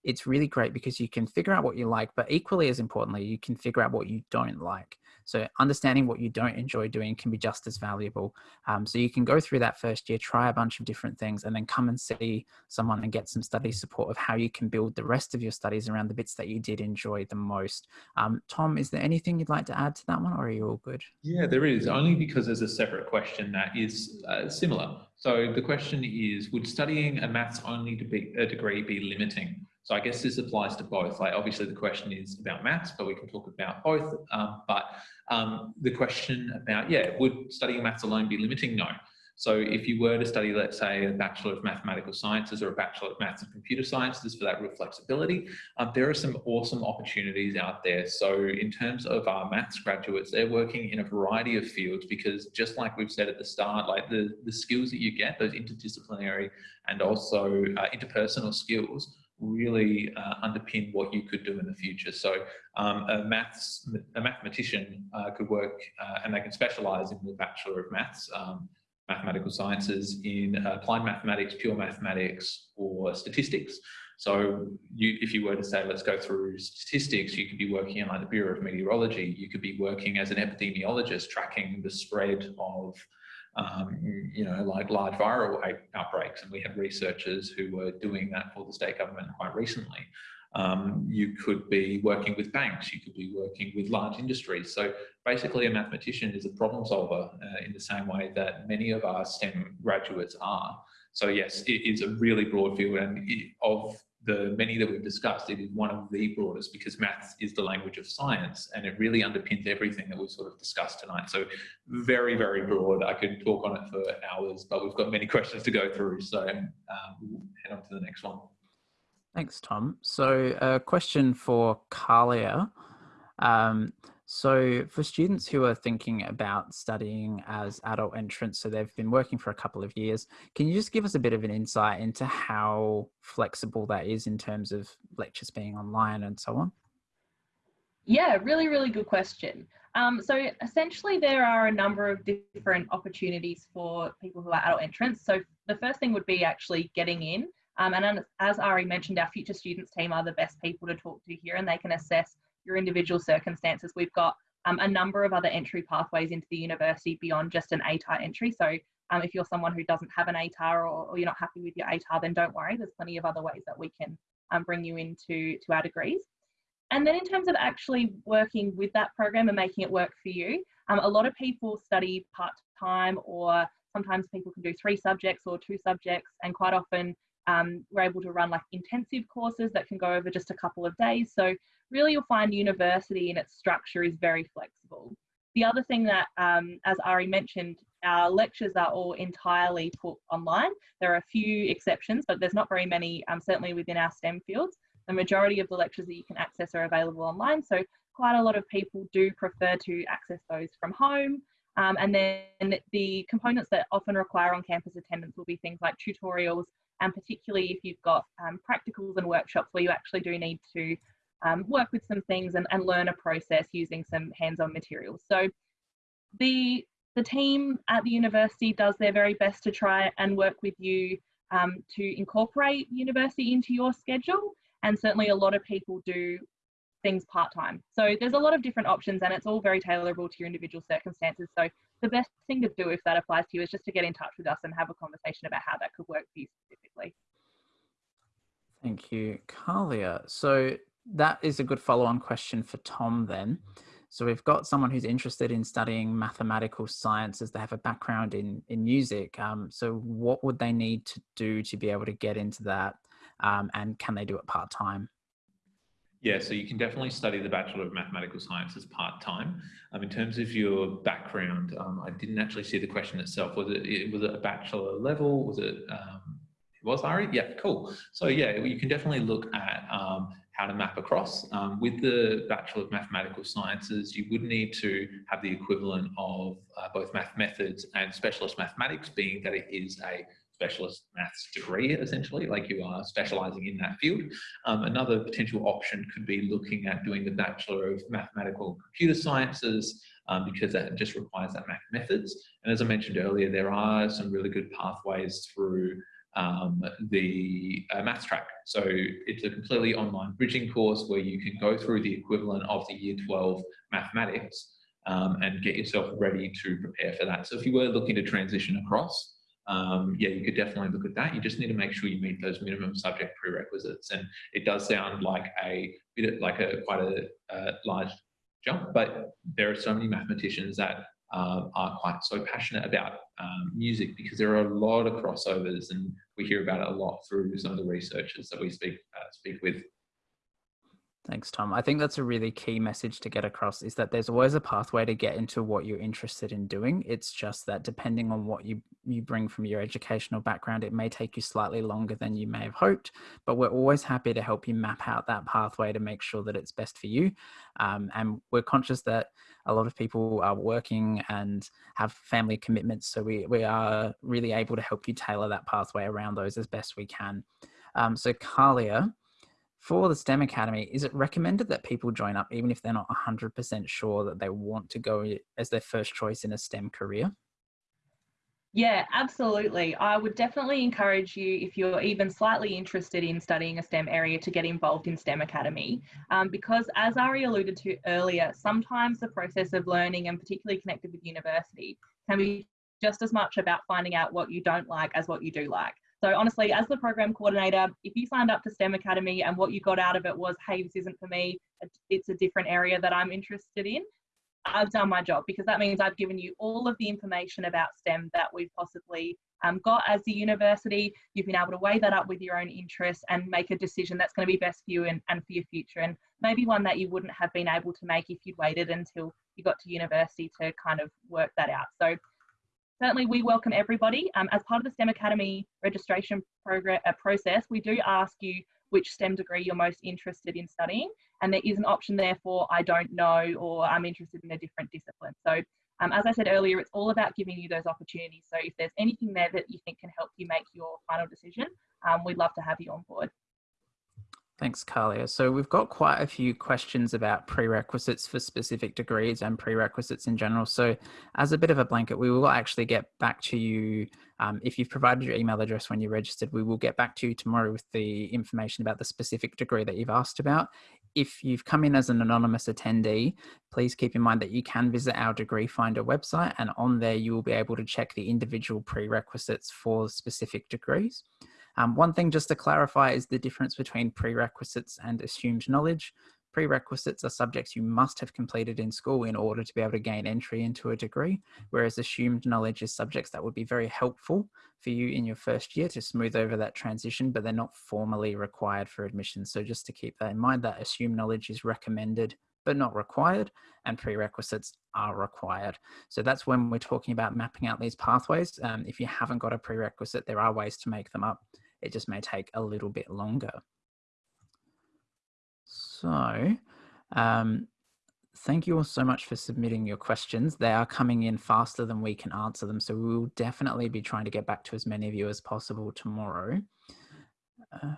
Speaker 2: it's really great because you can figure out what you like, but equally as importantly, you can figure out what you don't like. So understanding what you don't enjoy doing can be just as valuable. Um, so you can go through that first year, try a bunch of different things, and then come and see someone and get some study support of how you can build the rest of your studies around the bits that you did enjoy the most. Um, Tom, is there anything you'd like to add to that one, or are you all good?
Speaker 1: Yeah, there is, only because there's a separate question that is uh, similar. So the question is, would studying a maths only to be a degree be limiting? So I guess this applies to both. Like obviously the question is about maths, but we can talk about both. Um, but um, the question about, yeah, would studying maths alone be limiting? No. So if you were to study, let's say, a Bachelor of Mathematical Sciences or a Bachelor of Maths and Computer Sciences for that real flexibility, um, there are some awesome opportunities out there. So in terms of our maths graduates, they're working in a variety of fields because just like we've said at the start, like the, the skills that you get, those interdisciplinary and also uh, interpersonal skills really uh, underpin what you could do in the future. So um, a maths, a mathematician uh, could work uh, and they can specialize in the Bachelor of Maths, um, mathematical sciences in applied mathematics, pure mathematics or statistics. So you, if you were to say, let's go through statistics, you could be working in like the Bureau of Meteorology, you could be working as an epidemiologist, tracking the spread of um, you know, like large viral outbreaks. And we had researchers who were doing that for the state government quite recently. Um, you could be working with banks, you could be working with large industries. So basically a mathematician is a problem solver uh, in the same way that many of our STEM graduates are. So yes, it is a really broad field and of the many that we've discussed, it is one of the broadest because maths is the language of science and it really underpins everything that we've sort of discussed tonight. So very, very broad. I could talk on it for hours, but we've got many questions to go through. So um, we'll head on to the next one.
Speaker 2: Thanks, Tom. So a question for Kalia. Um, so for students who are thinking about studying as adult entrants, so they've been working for a couple of years, can you just give us a bit of an insight into how flexible that is in terms of lectures being online and so on?
Speaker 3: Yeah, really, really good question. Um, so essentially there are a number of different opportunities for people who are adult entrants. So the first thing would be actually getting in. Um, and as Ari mentioned, our future students team are the best people to talk to here and they can assess your individual circumstances. We've got um, a number of other entry pathways into the university beyond just an ATAR entry. So um, if you're someone who doesn't have an ATAR or, or, you're not happy with your ATAR, then don't worry, there's plenty of other ways that we can um, bring you into to our degrees. And then in terms of actually working with that program and making it work for you, um, a lot of people study part-time or sometimes people can do three subjects or two subjects and quite often um, we're able to run like intensive courses that can go over just a couple of days. So really you'll find university in its structure is very flexible. The other thing that, um, as Ari mentioned, our lectures are all entirely put online. There are a few exceptions, but there's not very many, um, certainly within our STEM fields. The majority of the lectures that you can access are available online. So quite a lot of people do prefer to access those from home. Um, and then the components that often require on-campus attendance will be things like tutorials, and particularly if you've got um, practicals and workshops where you actually do need to um, work with some things and, and learn a process using some hands-on materials. So the, the team at the university does their very best to try and work with you um, to incorporate university into your schedule. And certainly a lot of people do things part-time. So there's a lot of different options and it's all very tailorable to your individual circumstances. So the best thing to do if that applies to you is just to get in touch with us and have a conversation about how that could work for you specifically.
Speaker 2: Thank you, Kalia. So that is a good follow-on question for Tom then. So we've got someone who's interested in studying mathematical sciences. They have a background in, in music. Um, so what would they need to do to be able to get into that? Um, and can they do it part-time?
Speaker 1: Yeah, so you can definitely study the Bachelor of Mathematical Sciences part-time. Um, in terms of your background, um, I didn't actually see the question itself. Was it, was it a bachelor level? Was it, um, it was Ari? Yeah, cool. So yeah, you can definitely look at um, how to map across. Um, with the Bachelor of Mathematical Sciences, you would need to have the equivalent of uh, both math methods and specialist mathematics, being that it is a specialist maths degree, essentially, like you are specializing in that field. Um, another potential option could be looking at doing the Bachelor of Mathematical Computer Sciences, um, because that just requires that math methods. And as I mentioned earlier, there are some really good pathways through um, the uh, maths track. So it's a completely online bridging course where you can go through the equivalent of the year 12 mathematics um, and get yourself ready to prepare for that. So if you were looking to transition across, um, yeah, you could definitely look at that. You just need to make sure you meet those minimum subject prerequisites. And it does sound like a bit like a quite a, a large jump, but there are so many mathematicians that uh, are quite so passionate about um, music because there are a lot of crossovers and we hear about it a lot through some of the researchers that we speak uh, speak with.
Speaker 2: Thanks, Tom. I think that's a really key message to get across is that there's always a pathway to get into what you're interested in doing. It's just that depending on what you, you bring from your educational background, it may take you slightly longer than you may have hoped, but we're always happy to help you map out that pathway to make sure that it's best for you. Um, and we're conscious that a lot of people are working and have family commitments. So we, we are really able to help you tailor that pathway around those as best we can. Um, so Kalia, for the STEM Academy, is it recommended that people join up even if they're not 100% sure that they want to go as their first choice in a STEM career?
Speaker 3: Yeah, absolutely. I would definitely encourage you, if you're even slightly interested in studying a STEM area, to get involved in STEM Academy. Um, because, as Ari alluded to earlier, sometimes the process of learning, and particularly connected with university, can be just as much about finding out what you don't like as what you do like. So honestly, as the program coordinator, if you signed up to STEM Academy and what you got out of it was, hey, this isn't for me, it's a different area that I'm interested in, I've done my job because that means I've given you all of the information about STEM that we've possibly um, got as a university. You've been able to weigh that up with your own interests and make a decision that's going to be best for you and, and for your future, and maybe one that you wouldn't have been able to make if you'd waited until you got to university to kind of work that out. So certainly we welcome everybody. Um, as part of the STEM Academy registration program uh, process, we do ask you which STEM degree you're most interested in studying. And there is an option there for I don't know or I'm interested in a different discipline. So um, as I said earlier, it's all about giving you those opportunities. So if there's anything there that you think can help you make your final decision, um, we'd love to have you on board.
Speaker 2: Thanks, Kalia. So we've got quite a few questions about prerequisites for specific degrees and prerequisites in general. So as a bit of a blanket, we will actually get back to you. Um, if you've provided your email address when you registered, we will get back to you tomorrow with the information about the specific degree that you've asked about. If you've come in as an anonymous attendee, please keep in mind that you can visit our degree finder website and on there you will be able to check the individual prerequisites for specific degrees. Um, one thing just to clarify is the difference between prerequisites and assumed knowledge. Prerequisites are subjects you must have completed in school in order to be able to gain entry into a degree, whereas assumed knowledge is subjects that would be very helpful for you in your first year to smooth over that transition, but they're not formally required for admission. So just to keep that in mind, that assumed knowledge is recommended but not required, and prerequisites are required. So that's when we're talking about mapping out these pathways. Um, if you haven't got a prerequisite, there are ways to make them up. It just may take a little bit longer. So um, thank you all so much for submitting your questions. They are coming in faster than we can answer them. So we will definitely be trying to get back to as many of you as possible tomorrow. Uh,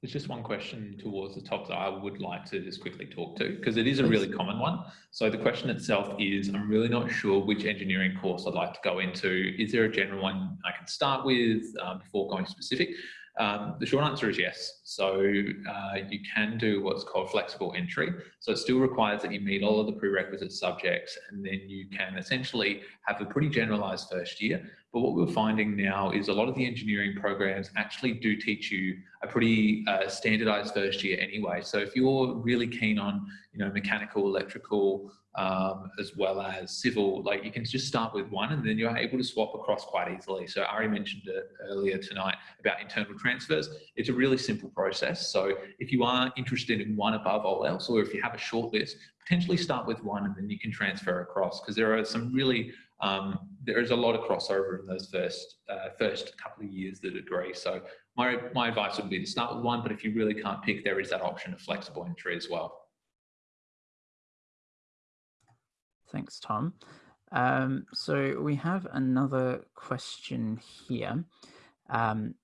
Speaker 1: there's just one question towards the top that I would like to just quickly talk to because it is a really common one. So the question itself is, I'm really not sure which engineering course I'd like to go into. Is there a general one I can start with um, before going specific? Um, the short answer is yes. So uh, you can do what's called flexible entry. So it still requires that you meet all of the prerequisite subjects and then you can essentially have a pretty generalized first year. But what we're finding now is a lot of the engineering programs actually do teach you a pretty uh, standardized first year anyway. So if you're really keen on, you know, mechanical, electrical, um, as well as civil, like you can just start with one and then you're able to swap across quite easily. So Ari mentioned it earlier tonight about internal transfers. It's a really simple process. So if you are interested in one above all else, or if you have a short list, potentially start with one and then you can transfer across because there are some really, um, there is a lot of crossover in those first, uh, first couple of years the degree. So my, my advice would be to start with one, but if you really can't pick, there is that option of flexible entry as well.
Speaker 2: Thanks, Tom. Um, so we have another question here. Um,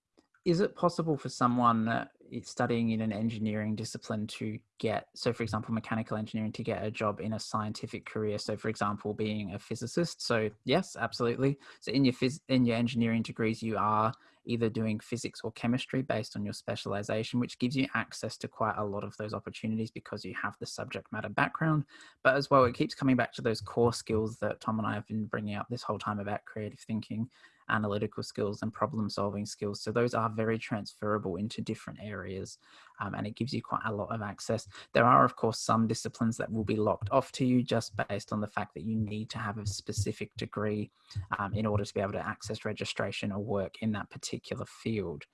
Speaker 2: is it possible for someone studying in an engineering discipline to get, so for example, mechanical engineering to get a job in a scientific career? So for example, being a physicist. So yes, absolutely. So in your phys in your engineering degrees, you are either doing physics or chemistry based on your specialization, which gives you access to quite a lot of those opportunities because you have the subject matter background. But as well, it keeps coming back to those core skills that Tom and I have been bringing up this whole time about creative thinking analytical skills and problem solving skills. So those are very transferable into different areas um, and it gives you quite a lot of access. There are of course some disciplines that will be locked off to you just based on the fact that you need to have a specific degree um, in order to be able to access registration or work in that particular field.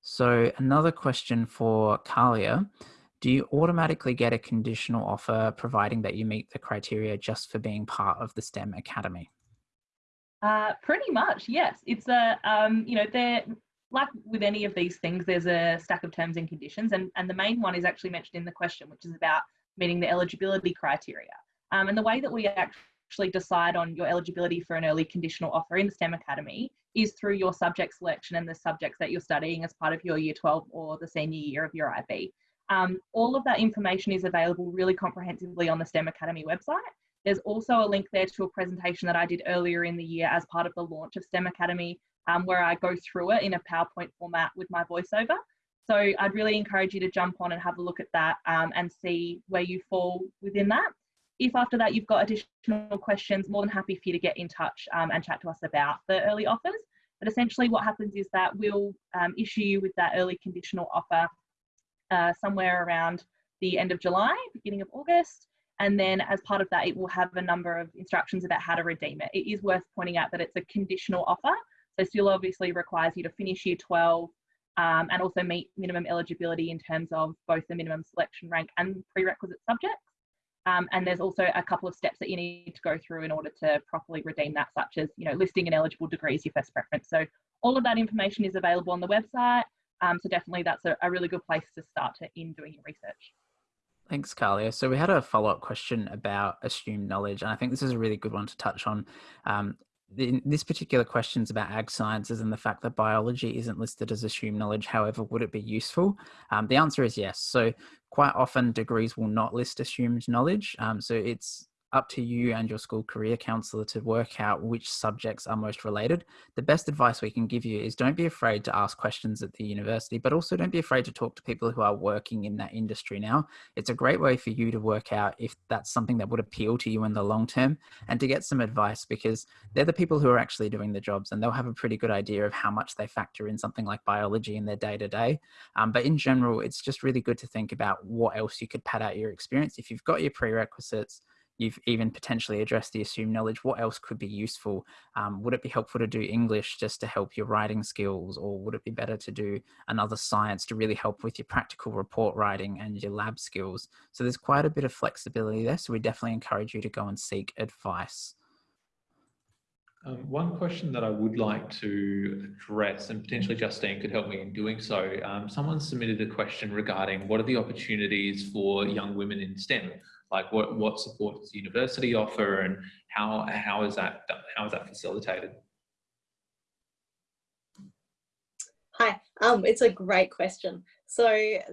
Speaker 2: So another question for Kalia. Do you automatically get a conditional offer providing that you meet the criteria just for being part of the STEM Academy?
Speaker 3: Uh, pretty much, yes. It's a, um, you know, they're like with any of these things, there's a stack of terms and conditions, and, and the main one is actually mentioned in the question, which is about meeting the eligibility criteria. Um, and the way that we actually decide on your eligibility for an early conditional offer in the STEM Academy is through your subject selection and the subjects that you're studying as part of your year 12 or the senior year of your IB. Um, all of that information is available really comprehensively on the STEM Academy website. There's also a link there to a presentation that I did earlier in the year as part of the launch of STEM Academy, um, where I go through it in a PowerPoint format with my voiceover. So I'd really encourage you to jump on and have a look at that um, and see where you fall within that. If after that you've got additional questions, more than happy for you to get in touch um, and chat to us about the early offers. But essentially what happens is that we'll um, issue you with that early conditional offer uh, somewhere around the end of July, beginning of August. And then as part of that, it will have a number of instructions about how to redeem it. It is worth pointing out that it's a conditional offer. So still obviously requires you to finish year 12 um, and also meet minimum eligibility in terms of both the minimum selection rank and prerequisite subjects. Um, and there's also a couple of steps that you need to go through in order to properly redeem that, such as you know listing and eligible degrees your first preference. So all of that information is available on the website. Um, so definitely that's a, a really good place to start to, in doing your research.
Speaker 2: Thanks, Kalia. So we had a follow-up question about assumed knowledge, and I think this is a really good one to touch on. Um, in this particular question is about ag sciences and the fact that biology isn't listed as assumed knowledge. However, would it be useful? Um, the answer is yes. So quite often degrees will not list assumed knowledge. Um, so it's up to you and your school career counsellor to work out which subjects are most related. The best advice we can give you is don't be afraid to ask questions at the university, but also don't be afraid to talk to people who are working in that industry now. It's a great way for you to work out if that's something that would appeal to you in the long term and to get some advice because they're the people who are actually doing the jobs and they'll have a pretty good idea of how much they factor in something like biology in their day to day. But in general, it's just really good to think about what else you could pad out your experience. If you've got your prerequisites, you've even potentially addressed the assumed knowledge. What else could be useful? Um, would it be helpful to do English just to help your writing skills, or would it be better to do another science to really help with your practical report writing and your lab skills? So there's quite a bit of flexibility there. So we definitely encourage you to go and seek advice.
Speaker 1: Um, one question that I would like to address, and potentially Justine could help me in doing so, um, someone submitted a question regarding what are the opportunities for young women in STEM? Like what what support does the university offer and how how is that how is that facilitated?
Speaker 8: Hi um it's a great question. So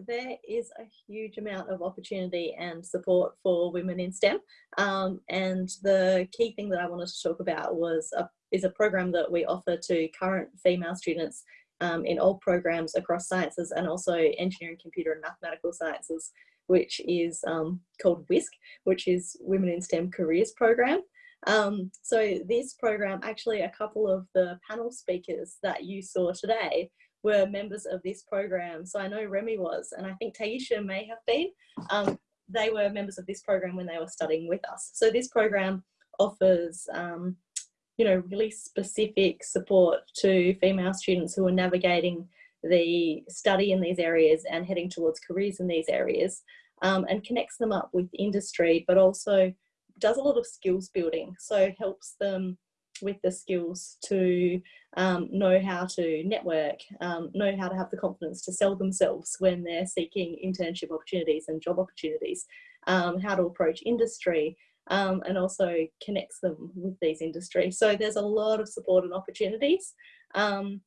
Speaker 8: there is a huge amount of opportunity and support for women in STEM. Um, and the key thing that I wanted to talk about was a, is a program that we offer to current female students um, in all programs across sciences and also engineering, computer and mathematical sciences which is um, called WISC, which is Women in STEM Careers Program. Um, so this program, actually a couple of the panel speakers that you saw today were members of this program. So I know Remy was, and I think Taisha may have been. Um, they were members of this program when they were studying with us. So this program offers, um, you know, really specific support to female students who are navigating the study in these areas and heading towards careers in these areas um, and connects them up with industry, but also does a lot of skills building. So helps them with the skills to um, know how to network, um, know how to have the confidence to sell themselves when they're seeking internship opportunities and job opportunities, um, how to approach industry, um, and also connects them with these industries. So there's a lot of support and opportunities. Um,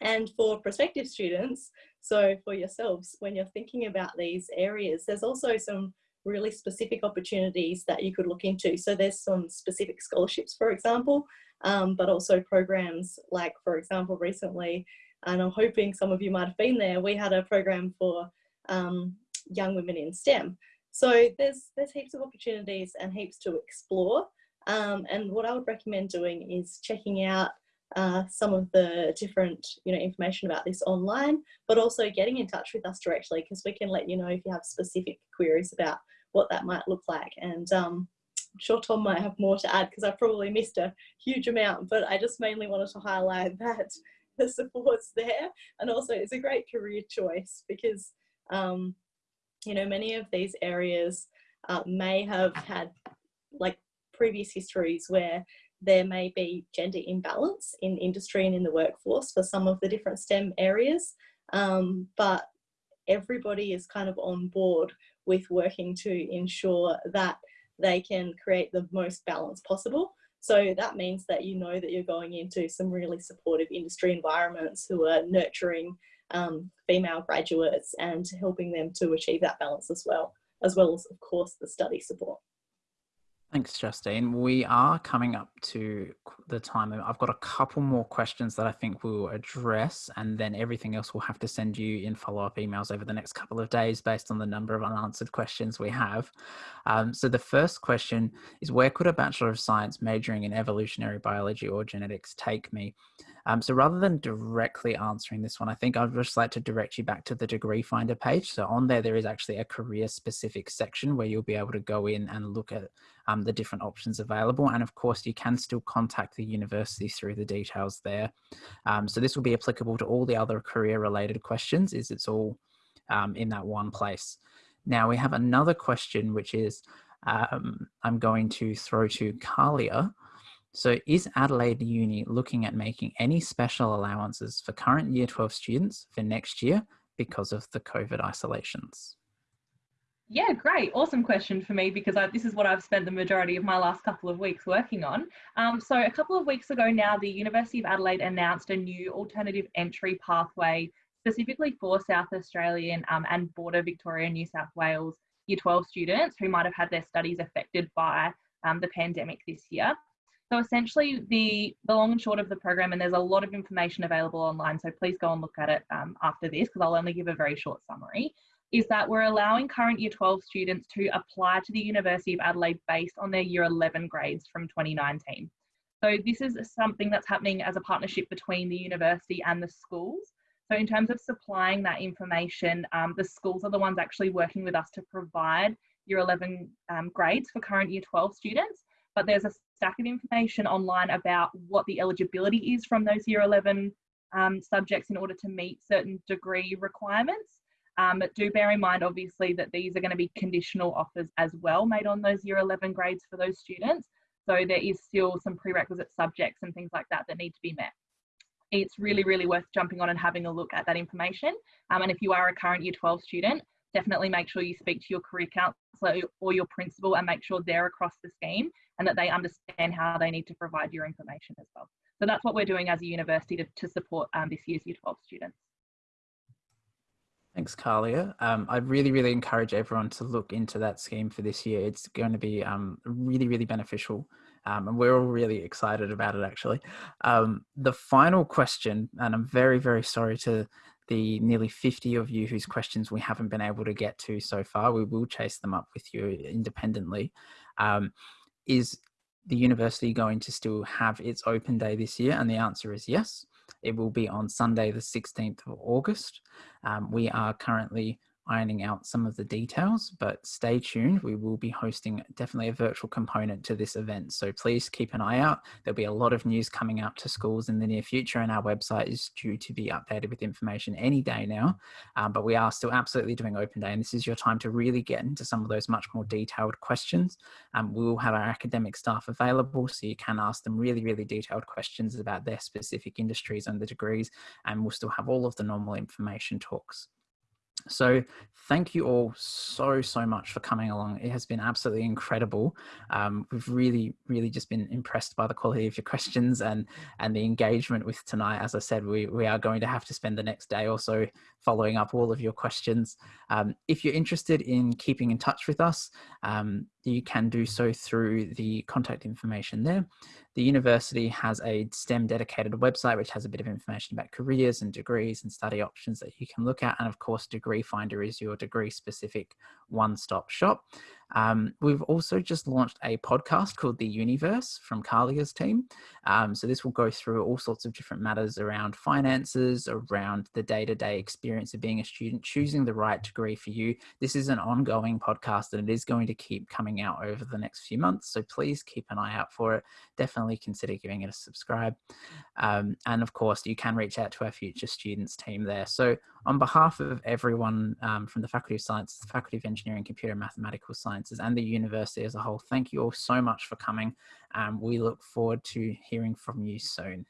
Speaker 8: and for prospective students, so for yourselves, when you're thinking about these areas, there's also some really specific opportunities that you could look into. So there's some specific scholarships, for example, um, but also programs like, for example, recently, and I'm hoping some of you might have been there, we had a program for um, young women in STEM. So there's, there's heaps of opportunities and heaps to explore. Um, and what I would recommend doing is checking out uh, some of the different you know information about this online but also getting in touch with us directly because we can let you know if you have specific queries about what that might look like. And um, I'm sure Tom might have more to add because I probably missed a huge amount but I just mainly wanted to highlight that the support's there. And also it's a great career choice because um, you know many of these areas uh, may have had like previous histories where there may be gender imbalance in industry and in the workforce for some of the different STEM areas, um, but everybody is kind of on board with working to ensure that they can create the most balance possible. So that means that you know that you're going into some really supportive industry environments who are nurturing um, female graduates and helping them to achieve that balance as well, as well as of course the study support.
Speaker 2: Thanks, Justine. We are coming up to the time. I've got a couple more questions that I think we'll address, and then everything else we'll have to send you in follow up emails over the next couple of days based on the number of unanswered questions we have. Um, so, the first question is Where could a Bachelor of Science majoring in evolutionary biology or genetics take me? Um, so rather than directly answering this one, I think I'd just like to direct you back to the degree finder page. So on there, there is actually a career specific section where you'll be able to go in and look at um, the different options available. And of course, you can still contact the university through the details there. Um, so this will be applicable to all the other career related questions is it's all um, in that one place. Now we have another question, which is um, I'm going to throw to Kalia. So is Adelaide Uni looking at making any special allowances for current year 12 students for next year because of the COVID isolations?
Speaker 3: Yeah, great. Awesome question for me because I, this is what I've spent the majority of my last couple of weeks working on. Um, so, a couple of weeks ago now, the University of Adelaide announced a new alternative entry pathway specifically for South Australian um, and border Victoria, New South Wales Year 12 students who might have had their studies affected by um, the pandemic this year. So essentially the, the long and short of the program, and there's a lot of information available online, so please go and look at it um, after this because I'll only give a very short summary, is that we're allowing current year 12 students to apply to the University of Adelaide based on their year 11 grades from 2019. So this is something that's happening as a partnership between the university and the schools. So in terms of supplying that information, um, the schools are the ones actually working with us to provide year 11 um, grades for current year 12 students but there's a stack of information online about what the eligibility is from those year 11 um, subjects in order to meet certain degree requirements. Um, but do bear in mind, obviously, that these are going to be conditional offers as well made on those year 11 grades for those students. So there is still some prerequisite subjects and things like that that need to be met. It's really, really worth jumping on and having a look at that information. Um, and if you are a current year 12 student, definitely make sure you speak to your career counsellor or your principal and make sure they're across the scheme and that they understand how they need to provide your information as well. So that's what we're doing as a university to, to support um, this year's Year 12 students.
Speaker 2: Thanks, Kalia. Um, I really, really encourage everyone to look into that scheme for this year. It's going to be um, really, really beneficial. Um, and we're all really excited about it, actually. Um, the final question, and I'm very, very sorry to the nearly 50 of you whose questions we haven't been able to get to so far. We will chase them up with you independently. Is the university going to still have its open day this year? And the answer is yes. It will be on Sunday, the 16th of August. Um, we are currently ironing out some of the details, but stay tuned. We will be hosting definitely a virtual component to this event. So please keep an eye out. There'll be a lot of news coming out to schools in the near future and our website is due to be updated with information any day now. Um, but we are still absolutely doing open day and this is your time to really get into some of those much more detailed questions. Um, we will have our academic staff available so you can ask them really, really detailed questions about their specific industries and the degrees and we'll still have all of the normal information talks. So thank you all so, so much for coming along. It has been absolutely incredible. Um, we've really, really just been impressed by the quality of your questions and, and the engagement with tonight. As I said, we, we are going to have to spend the next day or so following up all of your questions. Um, if you're interested in keeping in touch with us, um, you can do so through the contact information there. The university has a STEM dedicated website which has a bit of information about careers and degrees and study options that you can look at. And of course, Degree Finder is your degree specific one-stop shop. Um, we've also just launched a podcast called The Universe from Kalia's team. Um, so this will go through all sorts of different matters around finances, around the day-to-day experience of being a student, choosing the right degree for you. This is an ongoing podcast and it is going to keep coming out over the next few months. So please keep an eye out for it. Definitely consider giving it a subscribe. Um, and of course, you can reach out to our future students team there. So on behalf of everyone um, from the Faculty of Science, the Faculty of Engineering, Computer and Mathematical Sciences and the university as a whole, thank you all so much for coming. Um, we look forward to hearing from you soon.